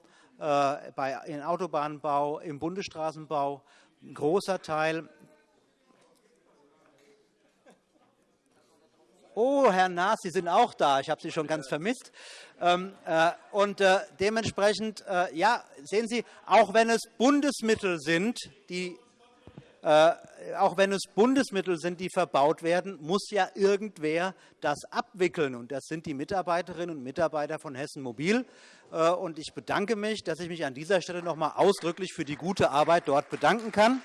im Autobahnbau, im Bundesstraßenbau. Ein großer Teil Oh, Herr Naas, Sie sind auch da. Ich habe Sie schon ganz vermisst. Ähm, äh, und äh, dementsprechend, äh, ja, sehen Sie, auch wenn es Bundesmittel sind, die auch wenn es Bundesmittel sind, die verbaut werden, muss ja irgendwer das abwickeln. Und das sind die Mitarbeiterinnen und Mitarbeiter von Hessen Mobil. Und ich bedanke mich, dass ich mich an dieser Stelle noch einmal ausdrücklich für die gute Arbeit dort bedanken kann.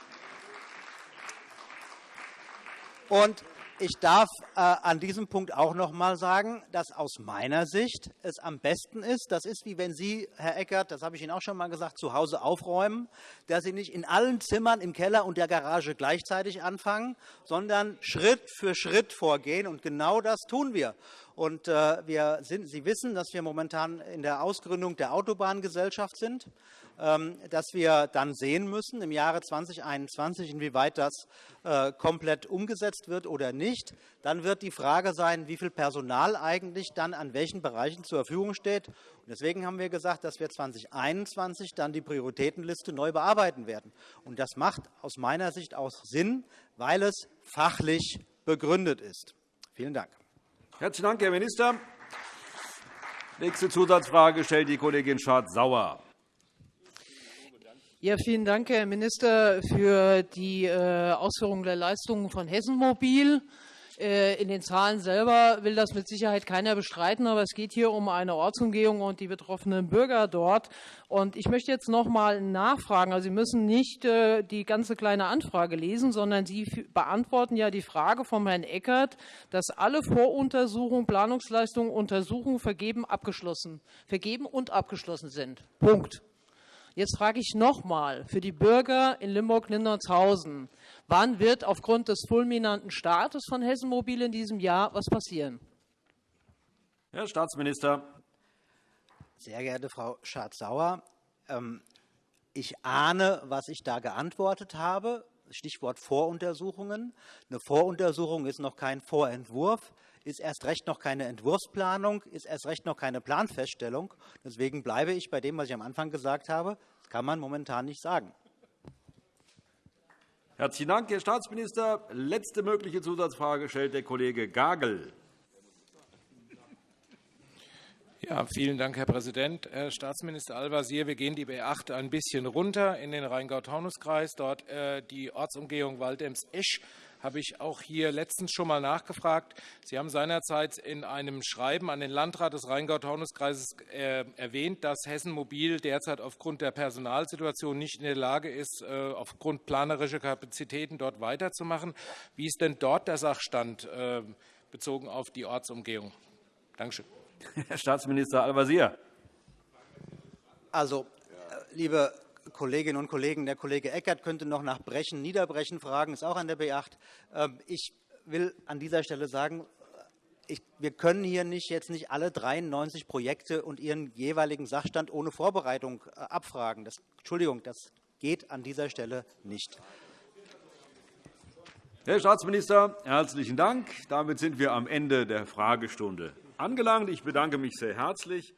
Und ich darf äh, an diesem Punkt auch noch einmal sagen, dass aus meiner Sicht es am besten ist, das ist wie wenn Sie, Herr Eckert, das habe ich Ihnen auch schon einmal gesagt, zu Hause aufräumen, dass Sie nicht in allen Zimmern im Keller und der Garage gleichzeitig anfangen, sondern Schritt für Schritt vorgehen. Und genau das tun wir. Und äh, wir sind, Sie wissen, dass wir momentan in der Ausgründung der Autobahngesellschaft sind. Ähm, dass wir dann sehen müssen im Jahre 2021, inwieweit das äh, komplett umgesetzt wird oder nicht. Dann wird die Frage sein, wie viel Personal eigentlich dann an welchen Bereichen zur Verfügung steht. Deswegen haben wir gesagt, dass wir 2021 dann die Prioritätenliste neu bearbeiten werden. Das macht aus meiner Sicht auch Sinn, weil es fachlich begründet ist. Vielen Dank. Herzlichen Dank, Herr Minister. Nächste Zusatzfrage stellt die Kollegin Schardt-Sauer. Ja, vielen Dank, Herr Minister, für die äh, Ausführung der Leistungen von Hessen Mobil. Äh, in den Zahlen selber will das mit Sicherheit keiner bestreiten, aber es geht hier um eine Ortsumgehung und die betroffenen Bürger dort. Und ich möchte jetzt noch mal nachfragen. Also Sie müssen nicht äh, die ganze kleine Anfrage lesen, sondern Sie beantworten ja die Frage vom Herrn Eckert, dass alle Voruntersuchungen, Planungsleistungen, Untersuchungen vergeben, abgeschlossen, vergeben und abgeschlossen sind. Punkt. Jetzt frage ich noch einmal für die Bürger in Limburg-Lindertshausen, wann wird aufgrund des fulminanten Startes von Hessen Mobil in diesem Jahr was passieren? Herr Staatsminister. Sehr geehrte Frau Schardt-Sauer, ähm, ich ahne, was ich da geantwortet habe. Stichwort Voruntersuchungen. Eine Voruntersuchung ist noch kein Vorentwurf, ist erst recht noch keine Entwurfsplanung, ist erst recht noch keine Planfeststellung. Deswegen bleibe ich bei dem, was ich am Anfang gesagt habe. Das kann man momentan nicht sagen. Herzlichen Dank, Herr Staatsminister. Letzte mögliche Zusatzfrage stellt der Kollege Gagel. Ja, vielen Dank, Herr Präsident. Herr Staatsminister Al-Wazir, wir gehen die B8 ein bisschen runter in den Rheingau-Taunus-Kreis. Dort äh, die Ortsumgehung Waldems-Esch habe ich auch hier letztens schon mal nachgefragt. Sie haben seinerzeit in einem Schreiben an den Landrat des Rheingau-Taunus-Kreises äh, erwähnt, dass Hessen Mobil derzeit aufgrund der Personalsituation nicht in der Lage ist, äh, aufgrund planerischer Kapazitäten dort weiterzumachen. Wie ist denn dort der Sachstand äh, bezogen auf die Ortsumgehung? Dankeschön. Herr Staatsminister Al-Wazir. Also, liebe Kolleginnen und Kollegen, der Kollege Eckert könnte noch nach Brechen, Niederbrechen fragen, ist auch an der B8. Ähm, ich will an dieser Stelle sagen, ich, wir können hier nicht jetzt nicht alle 93 Projekte und ihren jeweiligen Sachstand ohne Vorbereitung äh, abfragen. Das, Entschuldigung, das geht an dieser Stelle nicht. Herr Staatsminister, herzlichen Dank. Damit sind wir am Ende der Fragestunde angelangt. Ich bedanke mich sehr herzlich.